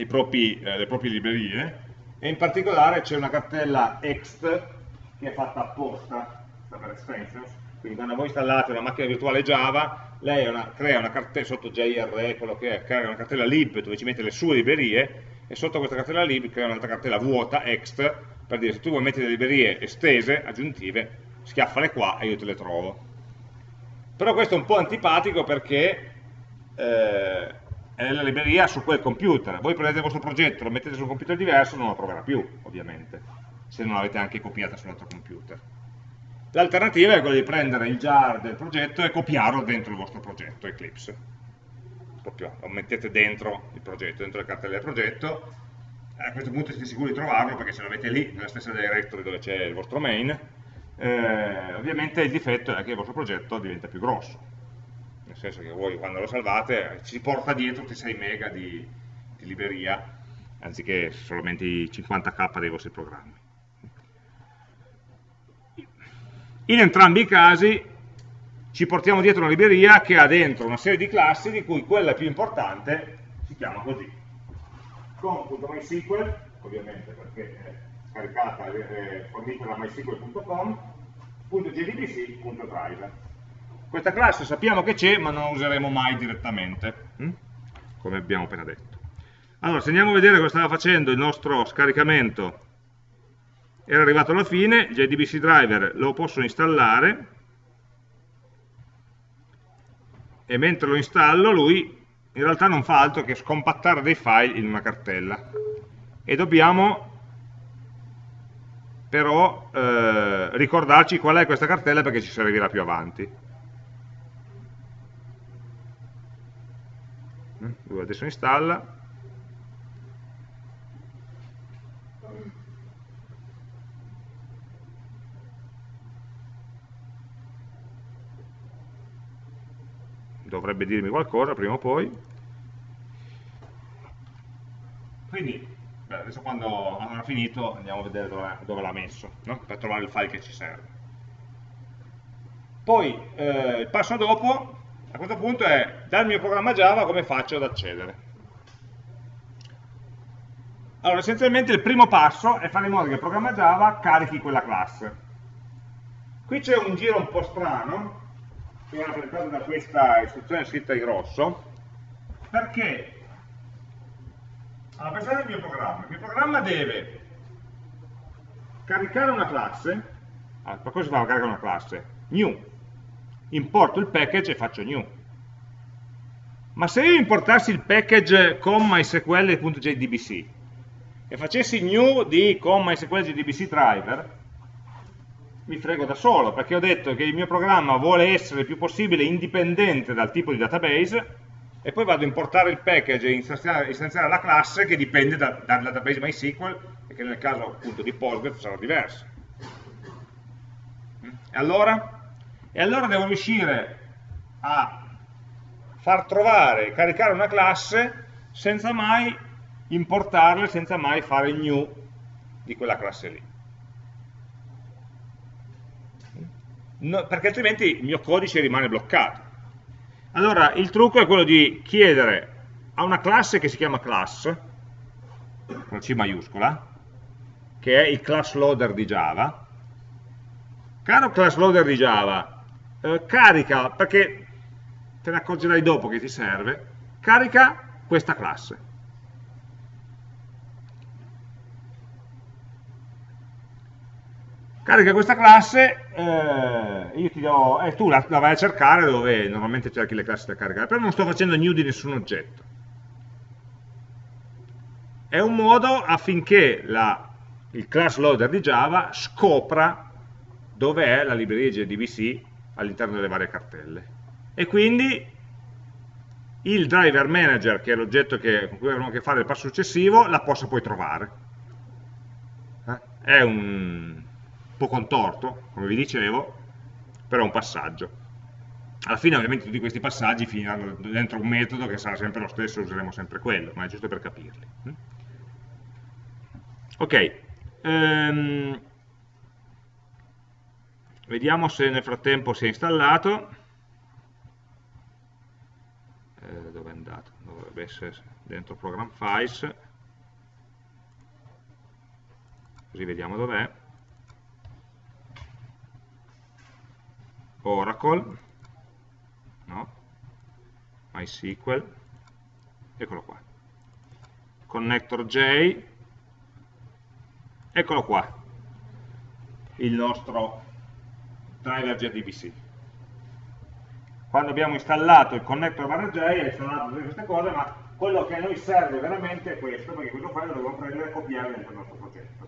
propri, eh, le proprie librerie, e in particolare c'è una cartella ext che è fatta apposta per extensions, quindi quando voi installate una macchina virtuale Java, lei una, crea una cartella sotto JRE, quello che è, crea una cartella lib dove ci mette le sue librerie, e sotto questa cartella lib crea un'altra cartella vuota, ext, per dire se tu vuoi mettere le librerie estese, aggiuntive, schiaffale qua e io te le trovo. Però questo è un po' antipatico perché eh, è la libreria su quel computer. Voi prendete il vostro progetto, lo mettete su un computer diverso, non lo troverà più, ovviamente, se non l'avete anche copiata sull'altro computer. L'alternativa è quella di prendere il jar del progetto e copiarlo dentro il vostro progetto, Eclipse. Proprio lo mettete dentro il progetto, dentro le cartelle del progetto, a questo punto siete sicuri di trovarlo perché se lo avete lì, nella stessa directory dove c'è il vostro main, eh, ovviamente il difetto è che il vostro progetto diventa più grosso, nel senso che voi quando lo salvate ci porta dietro 6 mega di, di libreria, anziché solamente i 50k dei vostri programmi. In entrambi i casi ci portiamo dietro una libreria che ha dentro una serie di classi di cui quella più importante si chiama così com.mysql, ovviamente perché è caricata e fornita da mysql.com, .jdbc.driver. Questa classe sappiamo che c'è, ma non la useremo mai direttamente, hm? come abbiamo appena detto. Allora, se andiamo a vedere cosa stava facendo il nostro scaricamento, era arrivato alla fine, JDBC driver lo posso installare, e mentre lo installo lui in realtà non fa altro che scompattare dei file in una cartella e dobbiamo però eh, ricordarci qual è questa cartella perché ci servirà più avanti. Lui adesso installa. Dovrebbe dirmi qualcosa prima o poi. Quindi, beh, adesso quando avrà finito andiamo a vedere dove, dove l'ha messo, no? per trovare il file che ci serve. Poi, eh, il passo dopo, a questo punto, è dal mio programma Java come faccio ad accedere. Allora, essenzialmente il primo passo è fare in modo che il programma Java carichi quella classe. Qui c'è un giro un po' strano, che è da questa istruzione scritta in rosso, perché allora, pensate al mio programma. Il mio programma deve caricare una classe, allora, per cosa fa caricare una classe? New. Importo il package e faccio new. Ma se io importassi il package con mysql.jdbc e facessi new di con mysql.jdbc driver, mi frego da solo, perché ho detto che il mio programma vuole essere il più possibile indipendente dal tipo di database e poi vado a importare il package e istanziare, la classe che dipende da, dal database MySQL e che nel caso appunto di Postgres sarà diversa. E allora? E allora devo riuscire a far trovare, caricare una classe senza mai importarla, senza mai fare il new di quella classe lì. No, perché altrimenti il mio codice rimane bloccato. Allora, il trucco è quello di chiedere a una classe che si chiama class, con C maiuscola, che è il class loader di Java, caro class loader di Java, eh, carica, perché te ne accorgerai dopo che ti serve, carica questa classe. Carica questa classe, eh, do, eh, tu la, la, vai a cercare dove normalmente cerchi le classi da caricare, però non sto facendo new di nessun oggetto. È un modo affinché la, il class loader di Java scopra dove è la libreria JDBC all'interno delle varie cartelle. E quindi il driver manager, che è l'oggetto con cui avremo a che fare nel passo successivo, la possa poi trovare. Eh? È un, po' contorto, come vi dicevo, però è un passaggio. Alla fine ovviamente tutti questi passaggi finiranno dentro un metodo che sarà sempre lo stesso, useremo sempre quello, ma è giusto per capirli. Mm? Ok, um, vediamo se nel frattempo si è installato. eh, dove è andato? Dovrebbe essere dentro Program Files, così vediamo dov'è. Oracle, no, MySQL, eccolo qua. Connector J, eccolo qua, il nostro driver JDBC. Quando abbiamo installato il connector barra J, ha installato tutte queste cose, ma quello che a noi serve veramente è questo, perché questo file lo dobbiamo prendere e copiare dentro il nostro progetto.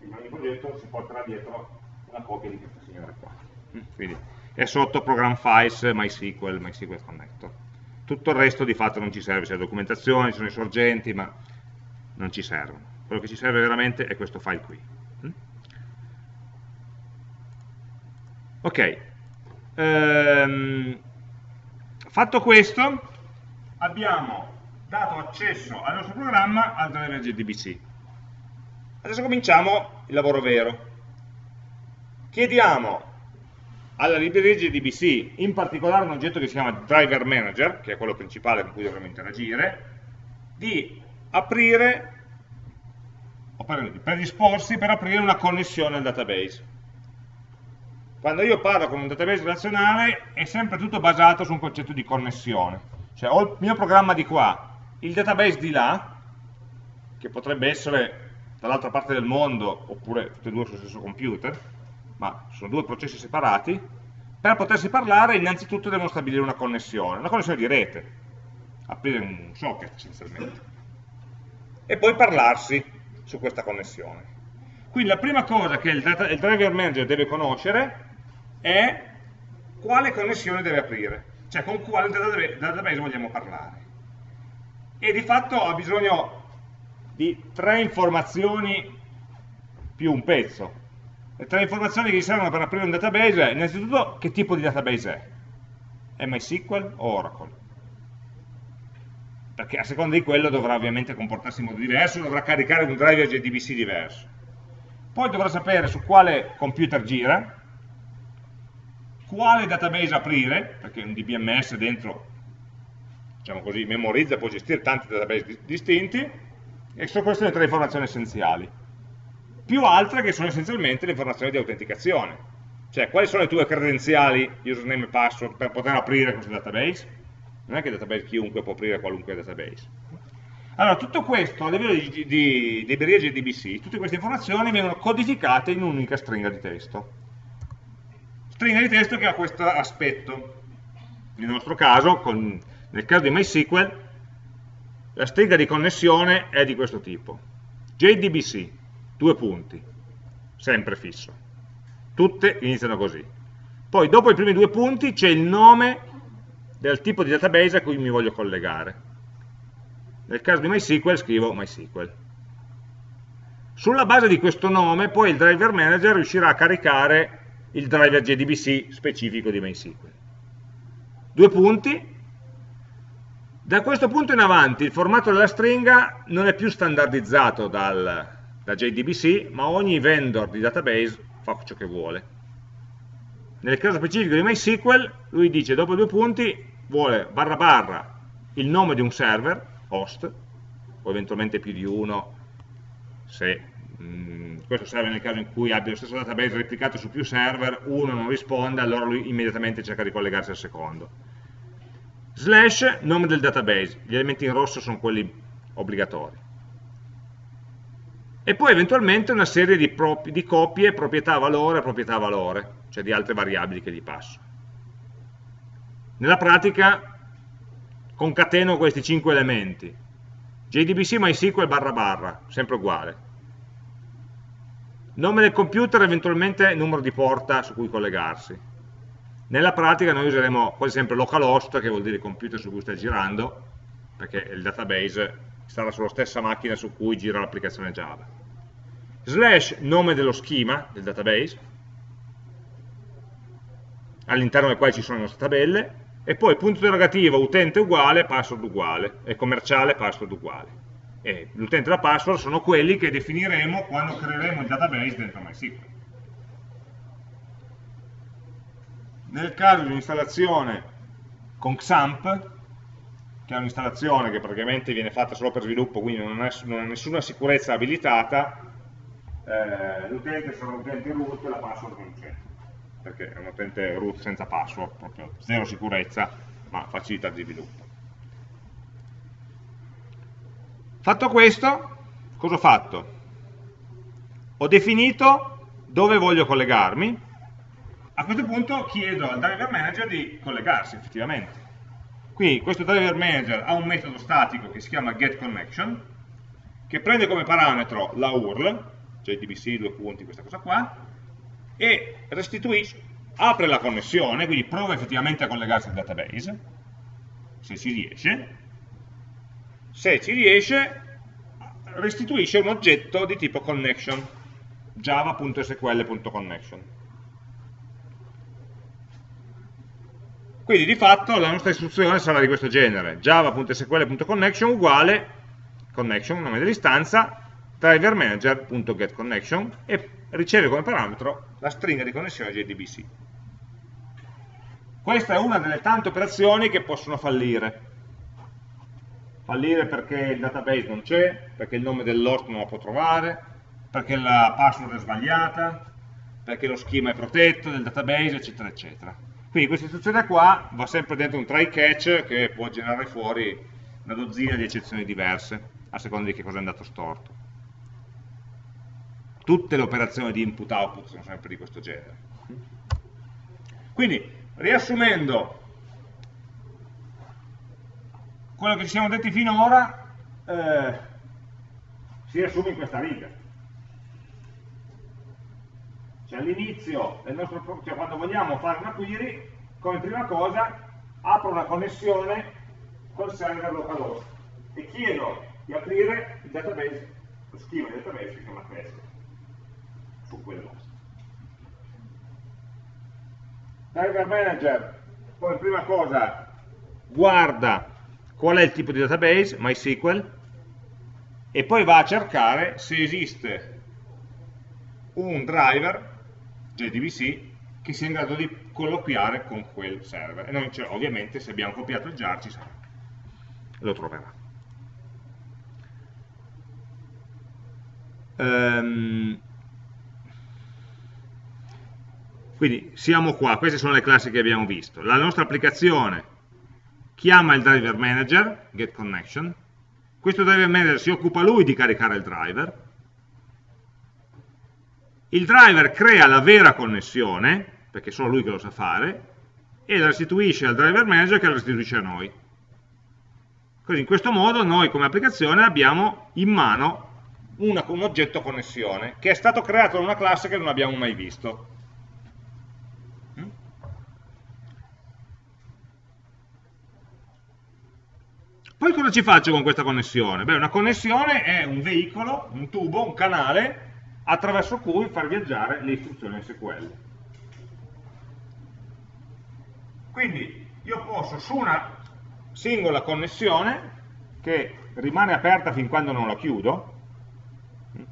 In ogni progetto si porterà dietro una copia di questa signora qua. Mm, quindi è sotto Program Files, MySQL, MySQL Connector. Tutto il resto di fatto non ci serve, c'è la documentazione, ci sono i sorgenti, ma non ci servono. Quello che ci serve veramente è questo file qui. Mm? Ok, ehm, fatto questo abbiamo dato accesso al nostro programma al driver JDBC. Adesso cominciamo il lavoro vero. Chiediamo alla libreria JDBC, in particolare un oggetto che si chiama driver manager, che è quello principale con cui dovremo interagire, di aprire, o per predisporsi per aprire una connessione al database. Quando io parlo con un database relazionale è sempre tutto basato su un concetto di connessione. Cioè ho il mio programma di qua, il database di là, che potrebbe essere dall'altra parte del mondo, oppure tutti e due sullo stesso computer, ma sono due processi separati, per potersi parlare innanzitutto devono stabilire una connessione, una connessione di rete, aprire un socket essenzialmente, e poi parlarsi su questa connessione. Quindi la prima cosa che il, data, il driver manager deve conoscere è quale connessione deve aprire, cioè con quale database vogliamo parlare. E di fatto ha bisogno di tre informazioni più un pezzo. Le tre informazioni che gli servono per aprire un database innanzitutto che tipo di database è. MySQL o Oracle? Perché a seconda di quello dovrà ovviamente comportarsi in modo diverso, dovrà caricare un driver JDBC diverso. Poi dovrà sapere su quale computer gira, quale database aprire, perché un DBMS dentro, diciamo così, memorizza, può gestire tanti database distinti, e sono queste le tre informazioni essenziali. Più altre che sono essenzialmente le informazioni di autenticazione, cioè quali sono le tue credenziali, username e password, per poter aprire questo database? Non è che database chiunque può aprire qualunque database. Allora, tutto questo a livello di, di, libreria JDBC, tutte queste informazioni vengono codificate in un'unica stringa di testo. Stringa di testo che ha questo aspetto. Nel nostro caso, con, nel caso di MySQL, la stringa di connessione è di questo tipo. JDBC, due punti, sempre fisso. Tutte iniziano così. Poi dopo i primi due punti c'è il nome del tipo di database a cui mi voglio collegare. Nel caso di MySQL scrivo MySQL. Sulla base di questo nome poi il driver manager riuscirà a caricare il driver JDBC specifico di MySQL. Due punti, da questo punto in avanti il formato della stringa non è più standardizzato dal, da JDBC, ma ogni vendor di database fa ciò che vuole. Nel caso specifico di MySQL, lui dice dopo due punti vuole barra barra il nome di un server, host, o eventualmente più di uno, se mh, mm, questo serve nel caso in cui abbia lo stesso database replicato su più server, uno non risponde, allora lui immediatamente cerca di collegarsi al secondo slash nome del database, gli elementi in rosso sono quelli obbligatori. E poi eventualmente una serie di, di copie, proprietà valore, proprietà valore, cioè di altre variabili che gli passo. Nella pratica concateno questi cinque elementi. JDBC MySQL barra barra, sempre uguale. Nome del computer, eventualmente numero di porta su cui collegarsi nella pratica noi useremo quasi sempre localhost, che vuol dire computer su cui sta girando, perché il database sarà sulla stessa macchina su cui gira l'applicazione Java. Slash nome dello schema del database, all'interno del quale ci sono le nostre tabelle, e poi punto interrogativo utente uguale, password uguale, e commerciale, password uguale. E l'utente e la password sono quelli che definiremo quando creeremo il database dentro MySQL. nel caso di un'installazione con XAMPP, che è un'installazione che praticamente viene fatta solo per sviluppo, quindi non ha, nessuna sicurezza abilitata, eh, l'utente sarà un utente root e la password non c'è, perché è un utente root senza password, proprio zero sicurezza, ma facilità di sviluppo. Fatto questo, cosa ho fatto? Ho definito dove voglio collegarmi, a questo punto chiedo al driver manager di collegarsi effettivamente. Quindi questo driver manager ha un metodo statico che si chiama getConnection, che prende come parametro la URL, cioè dbc, due punti, questa cosa qua, e restituisce, apre la connessione, quindi prova effettivamente a collegarsi al database, se ci riesce, se ci riesce restituisce un oggetto di tipo connection, java.sql.connection. Quindi di fatto la nostra istruzione sarà di questo genere, java.sql.connection uguale connection, nome dell'istanza, driver manager.getConnection e riceve come parametro la stringa di connessione JDBC. Questa è una delle tante operazioni che possono fallire. Fallire perché il database non c'è, perché il nome dell'host non lo può trovare, perché la password è sbagliata, perché lo schema è protetto del database, eccetera, eccetera. Quindi questa istruzione qua va sempre dentro un try catch che può generare fuori una dozzina di eccezioni diverse, a seconda di che cosa è andato storto. Tutte le operazioni di input-output sono sempre di questo genere. Quindi, riassumendo quello che ci siamo detti finora, eh, si riassume in questa riga. Cioè all'inizio del nostro cioè quando vogliamo fare una query, come prima cosa apro una connessione col server localhost e chiedo di aprire il database, lo schema del database che si chiama questo, su quell'host. Driver Manager, come prima cosa, guarda qual è il tipo di database, MySQL, e poi va a cercare se esiste un driver JDBC che sia in grado di colloquiare con quel server. E noi, ovviamente, se abbiamo copiato il jar, ci sarà. Lo troverà. Um, quindi siamo qua, queste sono le classi che abbiamo visto. La nostra applicazione chiama il driver manager, getConnection, questo driver manager si occupa lui di caricare il driver, il driver crea la vera connessione, perché è solo lui che lo sa fare, e la restituisce al driver manager che la restituisce a noi. Così in questo modo noi come applicazione abbiamo in mano una, un oggetto connessione che è stato creato da una classe che non abbiamo mai visto. Poi cosa ci faccio con questa connessione? Beh, una connessione è un veicolo, un tubo, un canale attraverso cui far viaggiare le istruzioni SQL. Quindi io posso su una singola connessione che rimane aperta fin quando non la chiudo,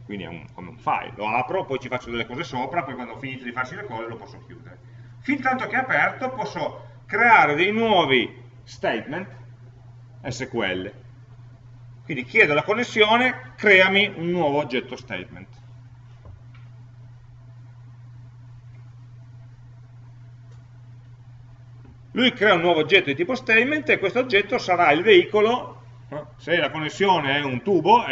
quindi è un, come un file, lo apro, poi ci faccio delle cose sopra, poi quando ho finito di farsi le cose lo posso chiudere. Fin tanto che è aperto posso creare dei nuovi statement SQL. Quindi chiedo alla connessione, creami un nuovo oggetto statement. lui crea un nuovo oggetto di tipo statement e questo oggetto sarà il veicolo, se la connessione è un tubo,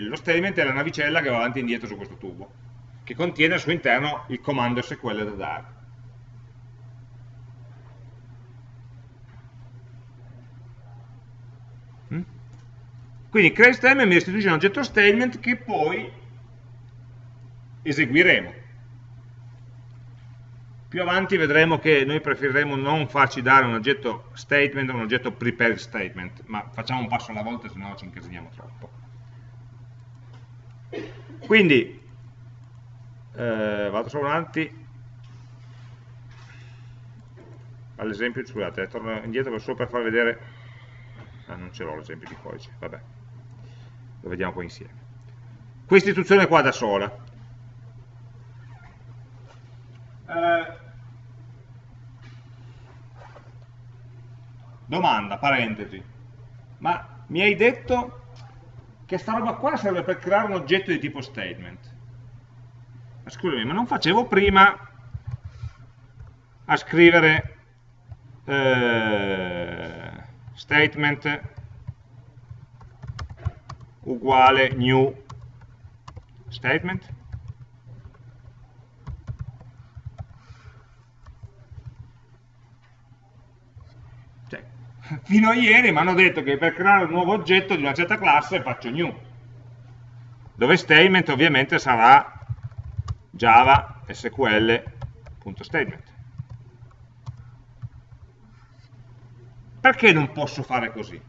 lo statement è la navicella che va avanti e indietro su questo tubo, che contiene al suo interno il comando SQL da dare. Quindi create statement mi restituisce un oggetto statement che poi eseguiremo. Più avanti vedremo che noi preferiremo non farci dare un oggetto statement o un oggetto prepared statement, ma facciamo un passo alla volta, se no ci incasiniamo troppo. Quindi, eh, vado solo avanti, all'esempio, scusate, torno indietro solo per far vedere, ah, non ce l'ho l'esempio di codice, vabbè, lo vediamo poi insieme. Questa istruzione qua da sola, eh, domanda, parentesi, ma mi hai detto che sta roba qua serve per creare un oggetto di tipo statement. Ma scusami, ma non facevo prima a scrivere eh, statement uguale new statement? fino a ieri mi hanno detto che per creare un nuovo oggetto di una certa classe faccio new, dove statement ovviamente sarà java sql.statement. Perché non posso fare così?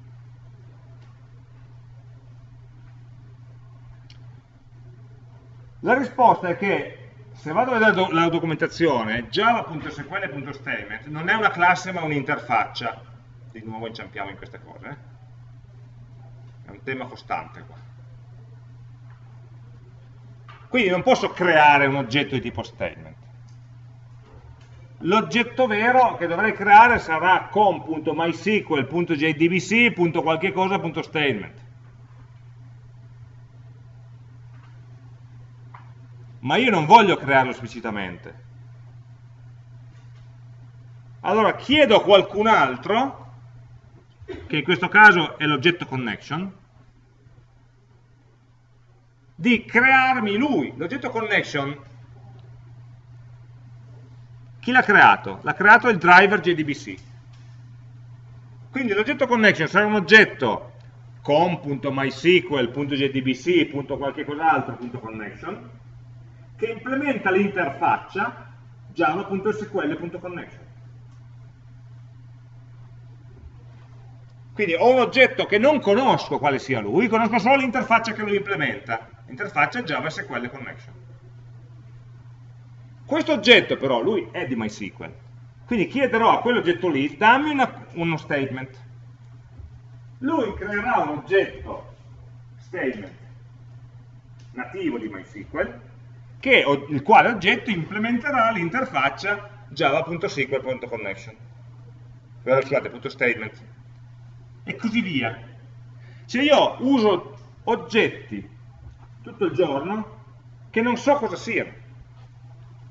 La risposta è che se vado a vedere la documentazione, java.sql.statement non è una classe ma un'interfaccia di nuovo inciampiamo in queste cose. Eh? È un tema costante qua. Quindi non posso creare un oggetto di tipo statement. L'oggetto vero che dovrei creare sarà com.mysql.jdbc.qualche Ma io non voglio crearlo esplicitamente. Allora chiedo a qualcun altro che in questo caso è l'oggetto connection, di crearmi lui. L'oggetto connection, chi l'ha creato? L'ha creato il driver JDBC. Quindi l'oggetto connection sarà un oggetto com.mysql.jdbc. qualche cos'altro.connection che implementa l'interfaccia java.sql.connection. Quindi ho un oggetto che non conosco quale sia lui, conosco solo l'interfaccia che lo implementa, l'interfaccia Java SQL Connection. Questo oggetto però, lui è di MySQL, quindi chiederò a quell'oggetto lì, dammi una, uno statement. Lui creerà un oggetto statement nativo di MySQL, che, il quale oggetto implementerà l'interfaccia java.sql.connection. Scusate, .statement e così via. Se io uso oggetti tutto il giorno che non so cosa siano,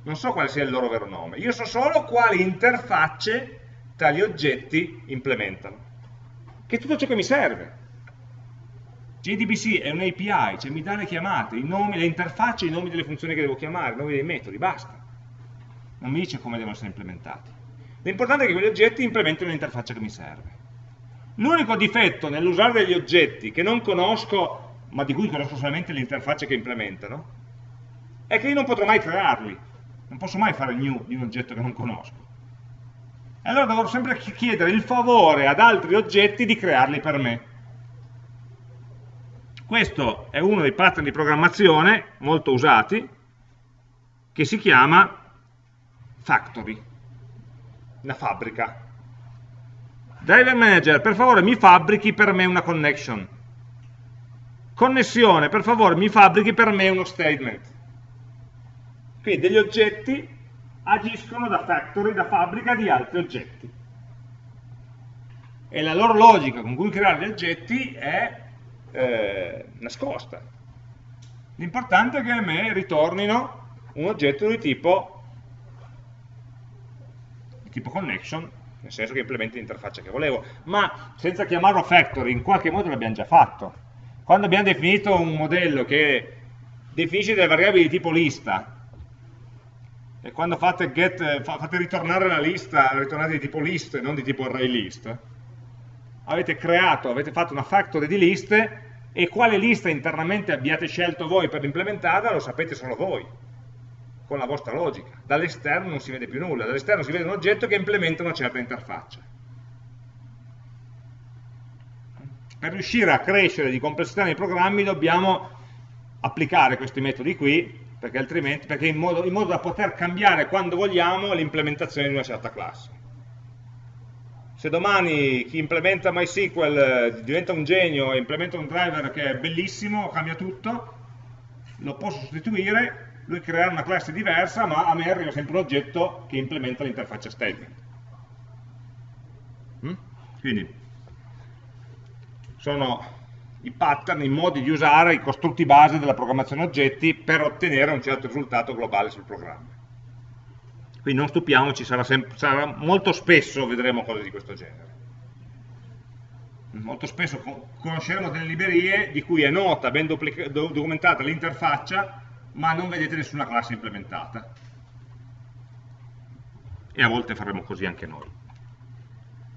non so quale sia il loro vero nome, io so solo quali interfacce tali oggetti implementano, che è tutto ciò che mi serve. JDBC è un API, cioè mi dà le chiamate, i nomi, le interfacce, i nomi delle funzioni che devo chiamare, i nomi dei metodi, basta. Non mi dice come devono essere implementati. L'importante è che quegli oggetti implementino l'interfaccia che mi serve. L'unico difetto nell'usare degli oggetti che non conosco, ma di cui conosco solamente le interfacce che implementano, è che io non potrò mai crearli. Non posso mai fare new di un oggetto che non conosco. E allora dovrò sempre chiedere il favore ad altri oggetti di crearli per me. Questo è uno dei pattern di programmazione molto usati, che si chiama factory, una fabbrica. Driver Manager, per favore mi fabbrichi per me una connection. Connessione, per favore mi fabbrichi per me uno statement. Quindi degli oggetti agiscono da factory, da fabbrica di altri oggetti. E la loro logica con cui creare gli oggetti è eh, nascosta. L'importante è che a me ritornino un oggetto di tipo, di tipo connection nel senso che implementi l'interfaccia che volevo, ma senza chiamarlo factory, in qualche modo l'abbiamo già fatto. Quando abbiamo definito un modello che definisce delle variabili di tipo lista, e quando fate, get, fate ritornare la lista, ritornate di tipo list e non di tipo array list, avete creato, avete fatto una factory di liste e quale lista internamente abbiate scelto voi per implementarla lo sapete solo voi con la vostra logica. Dall'esterno non si vede più nulla, dall'esterno si vede un oggetto che implementa una certa interfaccia. Per riuscire a crescere di complessità nei programmi dobbiamo applicare questi metodi qui, perché, altrimenti, perché in, modo, in modo da poter cambiare quando vogliamo l'implementazione di una certa classe. Se domani chi implementa MySQL eh, diventa un genio e implementa un driver che è bellissimo, cambia tutto, lo posso sostituire lui creerà una classe diversa, ma a me arriva sempre un oggetto che implementa l'interfaccia statement. Mm? Quindi sono i pattern, i modi di usare i costrutti base della programmazione oggetti per ottenere un certo risultato globale sul programma. Quindi non stupiamoci, sarà, sarà molto spesso vedremo cose di questo genere. Molto spesso conosceremo delle librerie di cui è nota, ben documentata l'interfaccia, ma non vedete nessuna classe implementata. E a volte faremo così anche noi.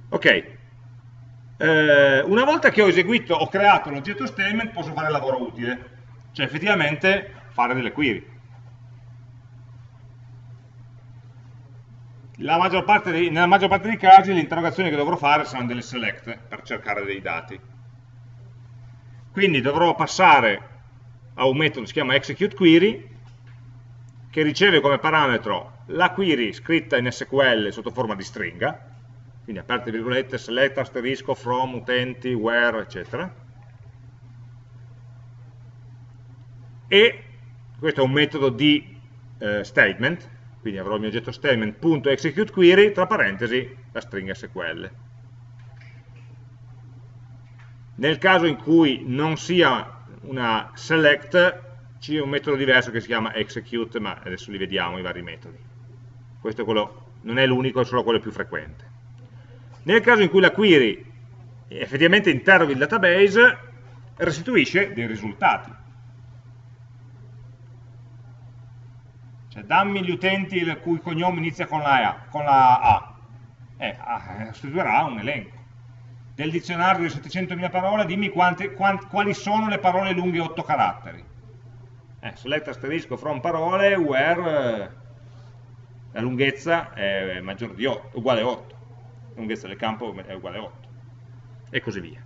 Ok, eh, una volta che ho eseguito, ho creato l'oggetto statement, posso fare il lavoro utile, cioè effettivamente fare delle query. Maggior dei, nella maggior parte dei casi le interrogazioni che dovrò fare saranno delle select per cercare dei dati. Quindi dovrò passare a un metodo che si chiama executeQuery che riceve come parametro la query scritta in SQL sotto forma di stringa, quindi aperte virgolette, select, asterisco, from, utenti, where, eccetera. E questo è un metodo di eh, statement, quindi avrò il mio oggetto statement.executeQuery, tra parentesi, la stringa SQL. Nel caso in cui non sia una select, c'è un metodo diverso che si chiama execute, ma adesso li vediamo i vari metodi. Questo è quello, non è l'unico, è solo quello più frequente. Nel caso in cui la query effettivamente interroghi il database, restituisce dei risultati. Cioè dammi gli utenti il cui cognome inizia con la A, con la A. Eh, restituirà un elenco. Del dizionario di 700.000 parole dimmi quante, quant, quali sono le parole lunghe 8 caratteri. Eh, select asterisco from parole where eh, la lunghezza è maggiore di 8, uguale a 8. La lunghezza del campo è uguale a 8. E così via.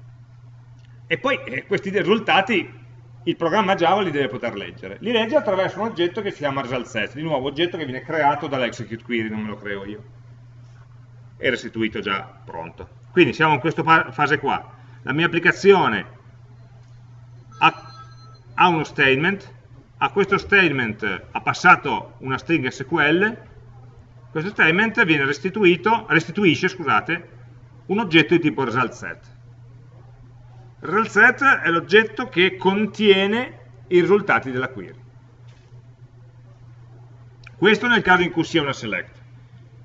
E poi eh, questi risultati il programma Java li deve poter leggere. Li legge attraverso un oggetto che si chiama result di nuovo oggetto che viene creato dall'execute query, non me lo creo io. È restituito già pronto. Quindi siamo in questa fase qua. La mia applicazione ha, ha uno statement, a questo statement ha passato una stringa SQL, questo statement viene restituito, restituisce scusate, un oggetto di tipo result Result set è l'oggetto che contiene i risultati della query. Questo nel caso in cui sia una select.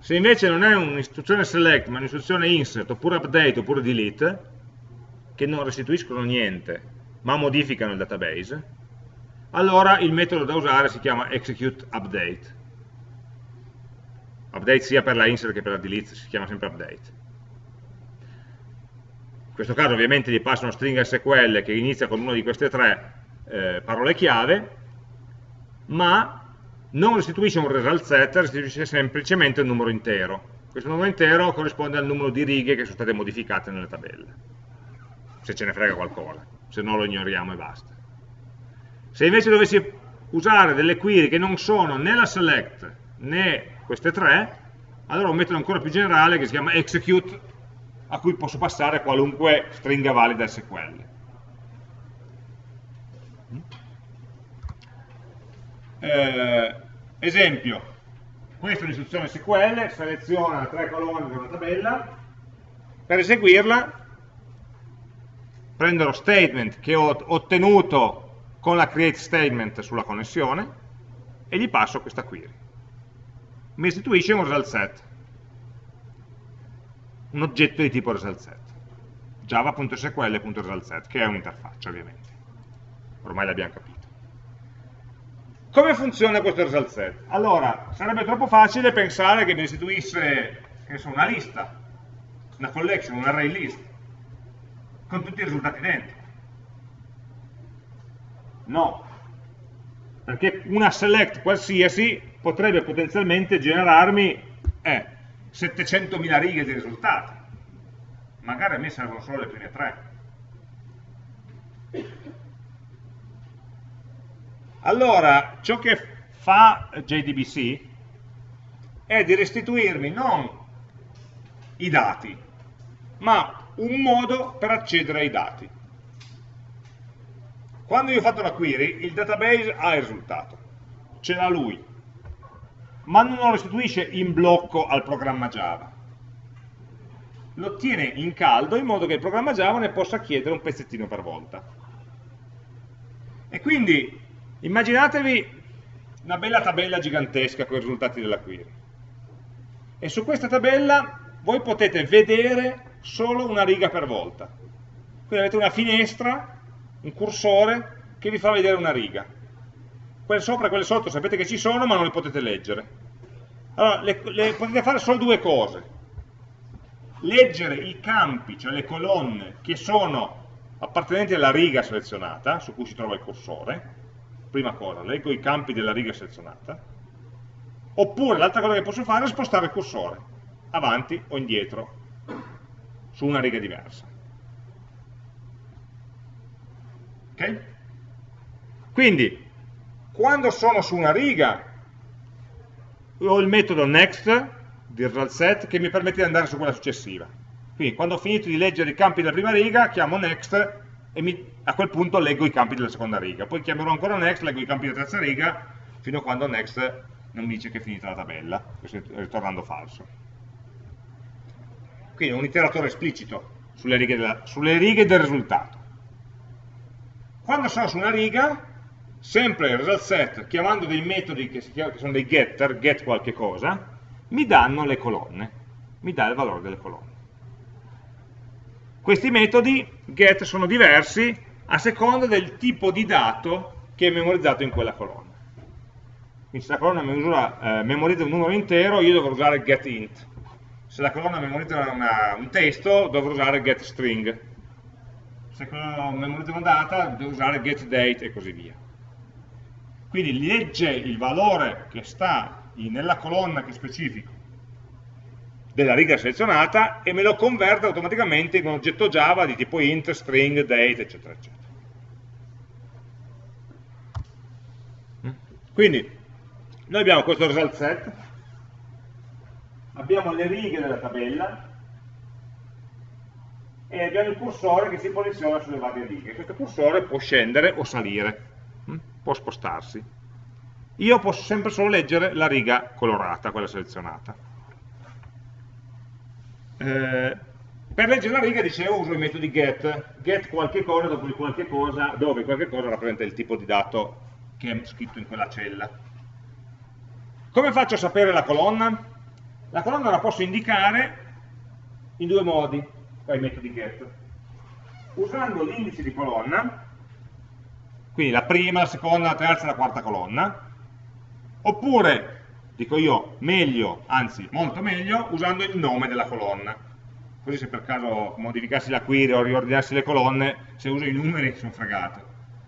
Se invece non è un'istruzione select, ma un'istruzione insert, oppure update, oppure delete, che non restituiscono niente, ma modificano il database, allora il metodo da usare si chiama execute update. Update sia per la insert che per la delete, si chiama sempre update questo caso ovviamente gli passa una stringa SQL che inizia con una di queste tre eh, parole chiave, ma non restituisce un result set, restituisce semplicemente un numero intero. Questo numero intero corrisponde al numero di righe che sono state modificate nelle tabelle, se ce ne frega qualcosa, se no lo ignoriamo e basta. Se invece dovessi usare delle query che non sono né la select né queste tre, allora ho un metodo ancora più generale che si chiama execute a cui posso passare qualunque stringa valida SQL. Eh, esempio, questa è un'istruzione SQL, seleziona tre colonne di una tabella, per eseguirla prendo lo statement che ho ottenuto con la create statement sulla connessione e gli passo questa query. Mi istituisce un result set un oggetto di tipo result java.sql.resultset che è un'interfaccia ovviamente. Ormai l'abbiamo capito. Come funziona questo result allora sarebbe troppo facile pensare che mi istituisse che so, una lista una collection, un array list con tutti i risultati dentro. No. Perché una select qualsiasi potrebbe potenzialmente generarmi eh, 700.000 righe di risultati. Magari a me servono solo le prime tre. Allora, ciò che fa JDBC è di restituirmi non i dati, ma un modo per accedere ai dati. Quando io ho fatto la query, il database ha il risultato, ce l'ha lui, ma non lo restituisce in blocco al programma Java. lo tiene in caldo in modo che il programma Java ne possa chiedere un pezzettino per volta. E quindi immaginatevi una bella tabella gigantesca con i risultati della query. E su questa tabella voi potete vedere solo una riga per volta. Quindi avete una finestra, un cursore, che vi fa vedere una riga. Quelle sopra e quelle sotto sapete che ci sono, ma non le potete leggere. Allora, le, le, potete fare solo due cose. Leggere i campi, cioè le colonne, che sono appartenenti alla riga selezionata, su cui si trova il cursore, prima cosa, leggo i campi della riga selezionata, oppure l'altra cosa che posso fare è spostare il cursore, avanti o indietro, su una riga diversa. Ok? Quindi, quando sono su una riga, ho il metodo next di set che mi permette di andare su quella successiva. Quindi, quando ho finito di leggere i campi della prima riga, chiamo next e mi, a quel punto leggo i campi della seconda riga. Poi chiamerò ancora next, leggo i campi della terza riga, fino a quando next non mi dice che è finita la tabella, ritornando falso. Quindi un iteratore esplicito sulle righe, della, sulle righe del risultato. Quando sono su una riga, sempre il result set, chiamando dei metodi che, chiama, che sono dei getter, get qualche cosa, mi danno le colonne, mi dà il valore delle colonne. Questi metodi get sono diversi a seconda del tipo di dato che è memorizzato in quella colonna. Quindi se la colonna misura, eh, memorizza un numero intero, io dovrò usare getInt. Se la colonna memorizza una, un testo, dovrò usare getString. Se la colonna memorizza una data, devo usare getDate e così via. Quindi legge il valore che sta nella colonna che specifico della riga selezionata e me lo converte automaticamente in un oggetto Java di tipo int, string, date, eccetera, eccetera. Quindi, noi abbiamo questo result set, abbiamo le righe della tabella e abbiamo il cursore che si posiziona sulle varie righe. Questo cursore può scendere o salire? Può spostarsi. Io posso sempre solo leggere la riga colorata, quella selezionata. Eh, per leggere la riga, dicevo, uso i metodi get, get qualche cosa dopo il qualche cosa, dove qualche cosa rappresenta il tipo di dato che è scritto in quella cella. Come faccio a sapere la colonna? La colonna la posso indicare in due modi, qua i metodi get. Usando l'indice di colonna, quindi la prima, la seconda, la terza e la quarta colonna, oppure dico io meglio, anzi molto meglio, usando il nome della colonna. Così se per caso modificassi la query o riordinassi le colonne, se uso i numeri sono fregato.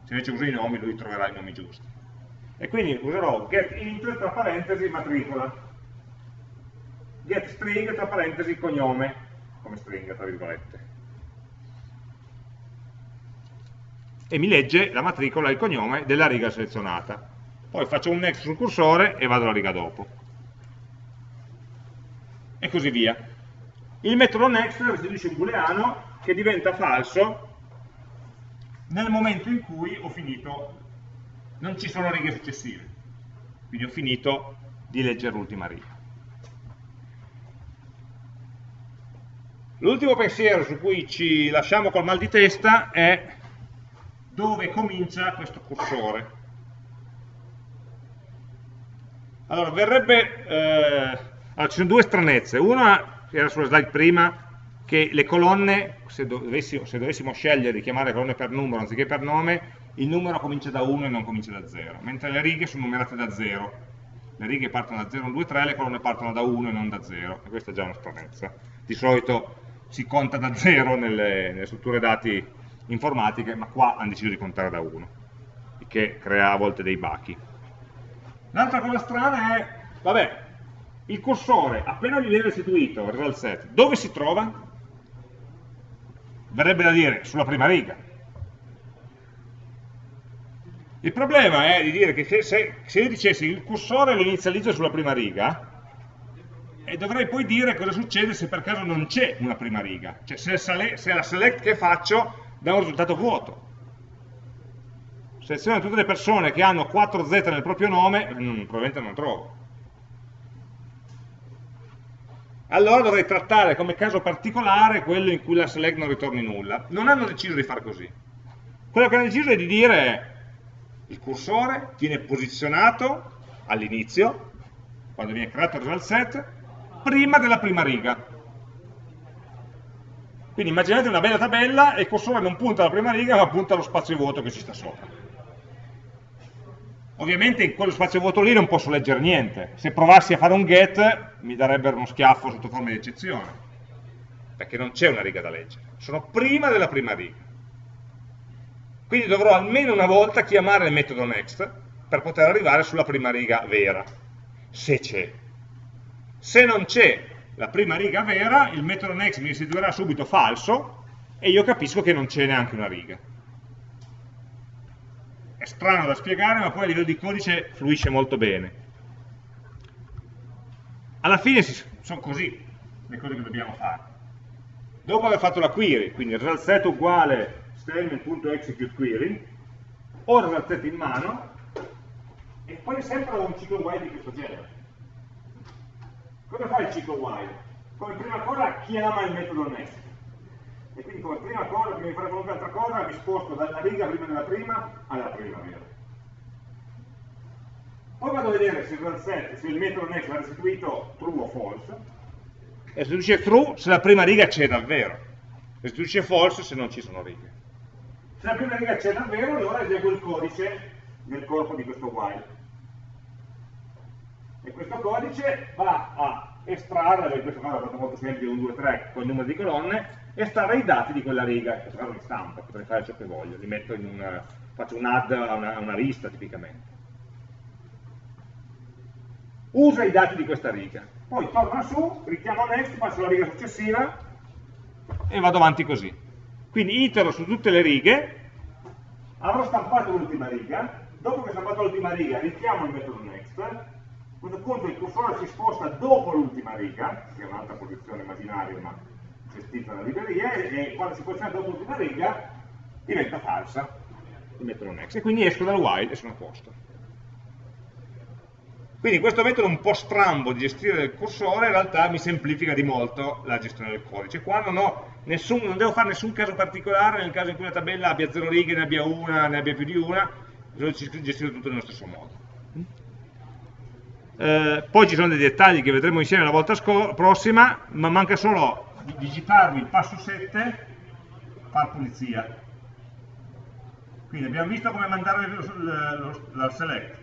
Se invece uso i nomi, lui troverà i nomi giusti. E quindi userò getInt tra parentesi matricola, getString tra parentesi cognome, come stringa tra virgolette. E mi legge la matricola e il cognome della riga selezionata poi faccio un next sul cursore e vado alla riga dopo. E così via. Il metodo next restituisce un booleano che diventa falso nel momento in cui ho finito, non ci sono righe successive, quindi ho finito di leggere l'ultima riga. L'ultimo pensiero su cui ci lasciamo col mal di testa è dove comincia questo cursore. Allora, verrebbe... Eh, allora, ci sono due stranezze. Una, era sulla slide prima, che le colonne, se dovessimo, se dovessimo scegliere di chiamare colonne per numero anziché per nome, il numero comincia da 1 e non comincia da 0, mentre le righe sono numerate da 0. Le righe partono da 0, 1, 2, 3, le colonne partono da 1 e non da 0, e questa è già una stranezza. Di solito si conta da 0 nelle, nelle strutture dati informatiche, ma qua hanno deciso di contare da 1, il che crea a volte dei bachi. L'altra cosa strana è, vabbè, il cursore, appena gli viene restituito result set, dove si trova? Verrebbe da dire, sulla prima riga. Il problema è di dire che se, se, io dicessi il cursore lo inizializzo sulla prima riga, e dovrei poi dire cosa succede se per caso non c'è una prima riga, cioè se, se la select che faccio dà un risultato vuoto seleziono tutte le persone che hanno 4Z nel proprio nome, mm, probabilmente non trovo. allora dovrei trattare come caso particolare quello in cui la select non ritorni nulla. Non hanno deciso di fare così. Quello che hanno deciso è di dire il cursore viene posizionato all'inizio, quando viene creato il result set, prima della prima riga. Quindi immaginate una bella tabella e il cursore non punta alla prima riga ma punta allo spazio vuoto che ci sta sopra. Ovviamente in quello spazio vuoto lì non posso leggere niente. Se provassi a fare un get mi darebbero uno schiaffo sotto forma di eccezione, perché non c'è una riga da leggere. Sono prima della prima riga. Quindi dovrò almeno una volta chiamare il metodo next per poter arrivare sulla prima riga vera, se c'è. Se non c'è la prima riga vera, il metodo next mi restituirà subito falso e io capisco che non c'è neanche una riga. È strano da spiegare, ma poi a livello di codice fluisce molto bene. Alla fine sono così le cose che dobbiamo fare. Dopo aver fatto la query, quindi result uguale statement.executeQuery, ho il result in mano e poi sempre ho un ciclo while di questo genere. Cosa fa il ciclo while? Come prima cosa chiama il metodo next. E quindi come prima cosa, prima di fare qualunque altra cosa, mi sposto dalla riga prima della prima alla prima vera. Poi vado a vedere se il, set, se il metodo next ha restituito true o false, e restituisce true se la prima riga c'è davvero, restituisce false se non ci sono righe. Se la prima riga c'è davvero, allora eseguo il codice nel corpo di questo while e questo codice va a estrarre, in questo caso è fatto molto semplice, un 2, 3 con il numero di colonne, estrarre i dati di quella riga, in questo caso li stampa, potrei fare ciò che voglio, li metto in una, faccio un add a una, una lista tipicamente. Usa i dati di questa riga, poi torna su, richiamo next, passo alla riga successiva e vado avanti così. Quindi itero su tutte le righe, avrò stampato l'ultima riga, dopo che ho stampato l'ultima riga richiamo il metodo next, a questo punto il cursore si sposta dopo l'ultima riga, che è un'altra posizione immaginaria ma gestita dalla libreria, e quando si posiziona dopo l'ultima riga diventa falsa, e metto un next, e quindi esco dal while e sono a posto. Quindi questo metodo un po' strambo di gestire il cursore in realtà mi semplifica di molto la gestione del codice. Qua non, nessun, non devo fare nessun caso particolare nel caso in cui la tabella abbia zero righe, ne abbia una, ne abbia più di una, bisogna gestire tutto nello stesso modo. Eh, poi ci sono dei dettagli che vedremo insieme la volta prossima, ma manca solo digitarvi il passo 7, far pulizia. Quindi abbiamo visto come mandare la select,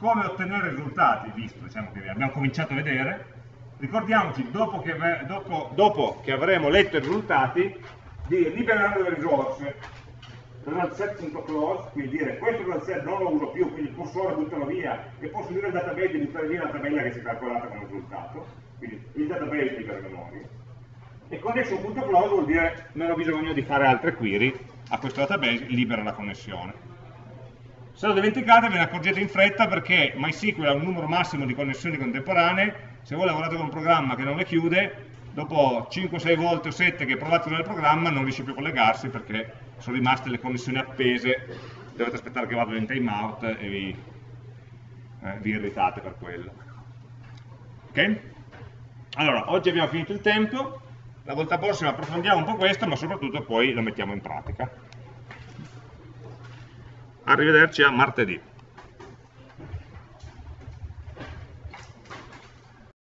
come ottenere risultati, visto, diciamo che abbiamo cominciato a vedere, ricordiamoci, dopo che, dopo, dopo che avremo letto i risultati, di liberare le risorse, result set close, quindi dire questo result set non lo uso più, quindi il cursore buttalo via e posso dire al database di buttare via la tabella che si è calcolata come risultato, quindi il database libera memoria. E connection.close vuol dire non ho bisogno di fare altre query a questo database, libera la connessione. Se lo dimenticate ve ne accorgete in fretta perché MySQL ha un numero massimo di connessioni contemporanee, se voi lavorate con un programma che non le chiude, dopo 5-6 volte o 7 che provate nel programma non riesce più a collegarsi perché sono rimaste le connessioni appese, dovete aspettare che vadano in timeout e vi, eh, vi irritate per quello. Ok? Allora, oggi abbiamo finito il tempo, la volta prossima approfondiamo un po' questo, ma soprattutto poi lo mettiamo in pratica. Arrivederci a martedì.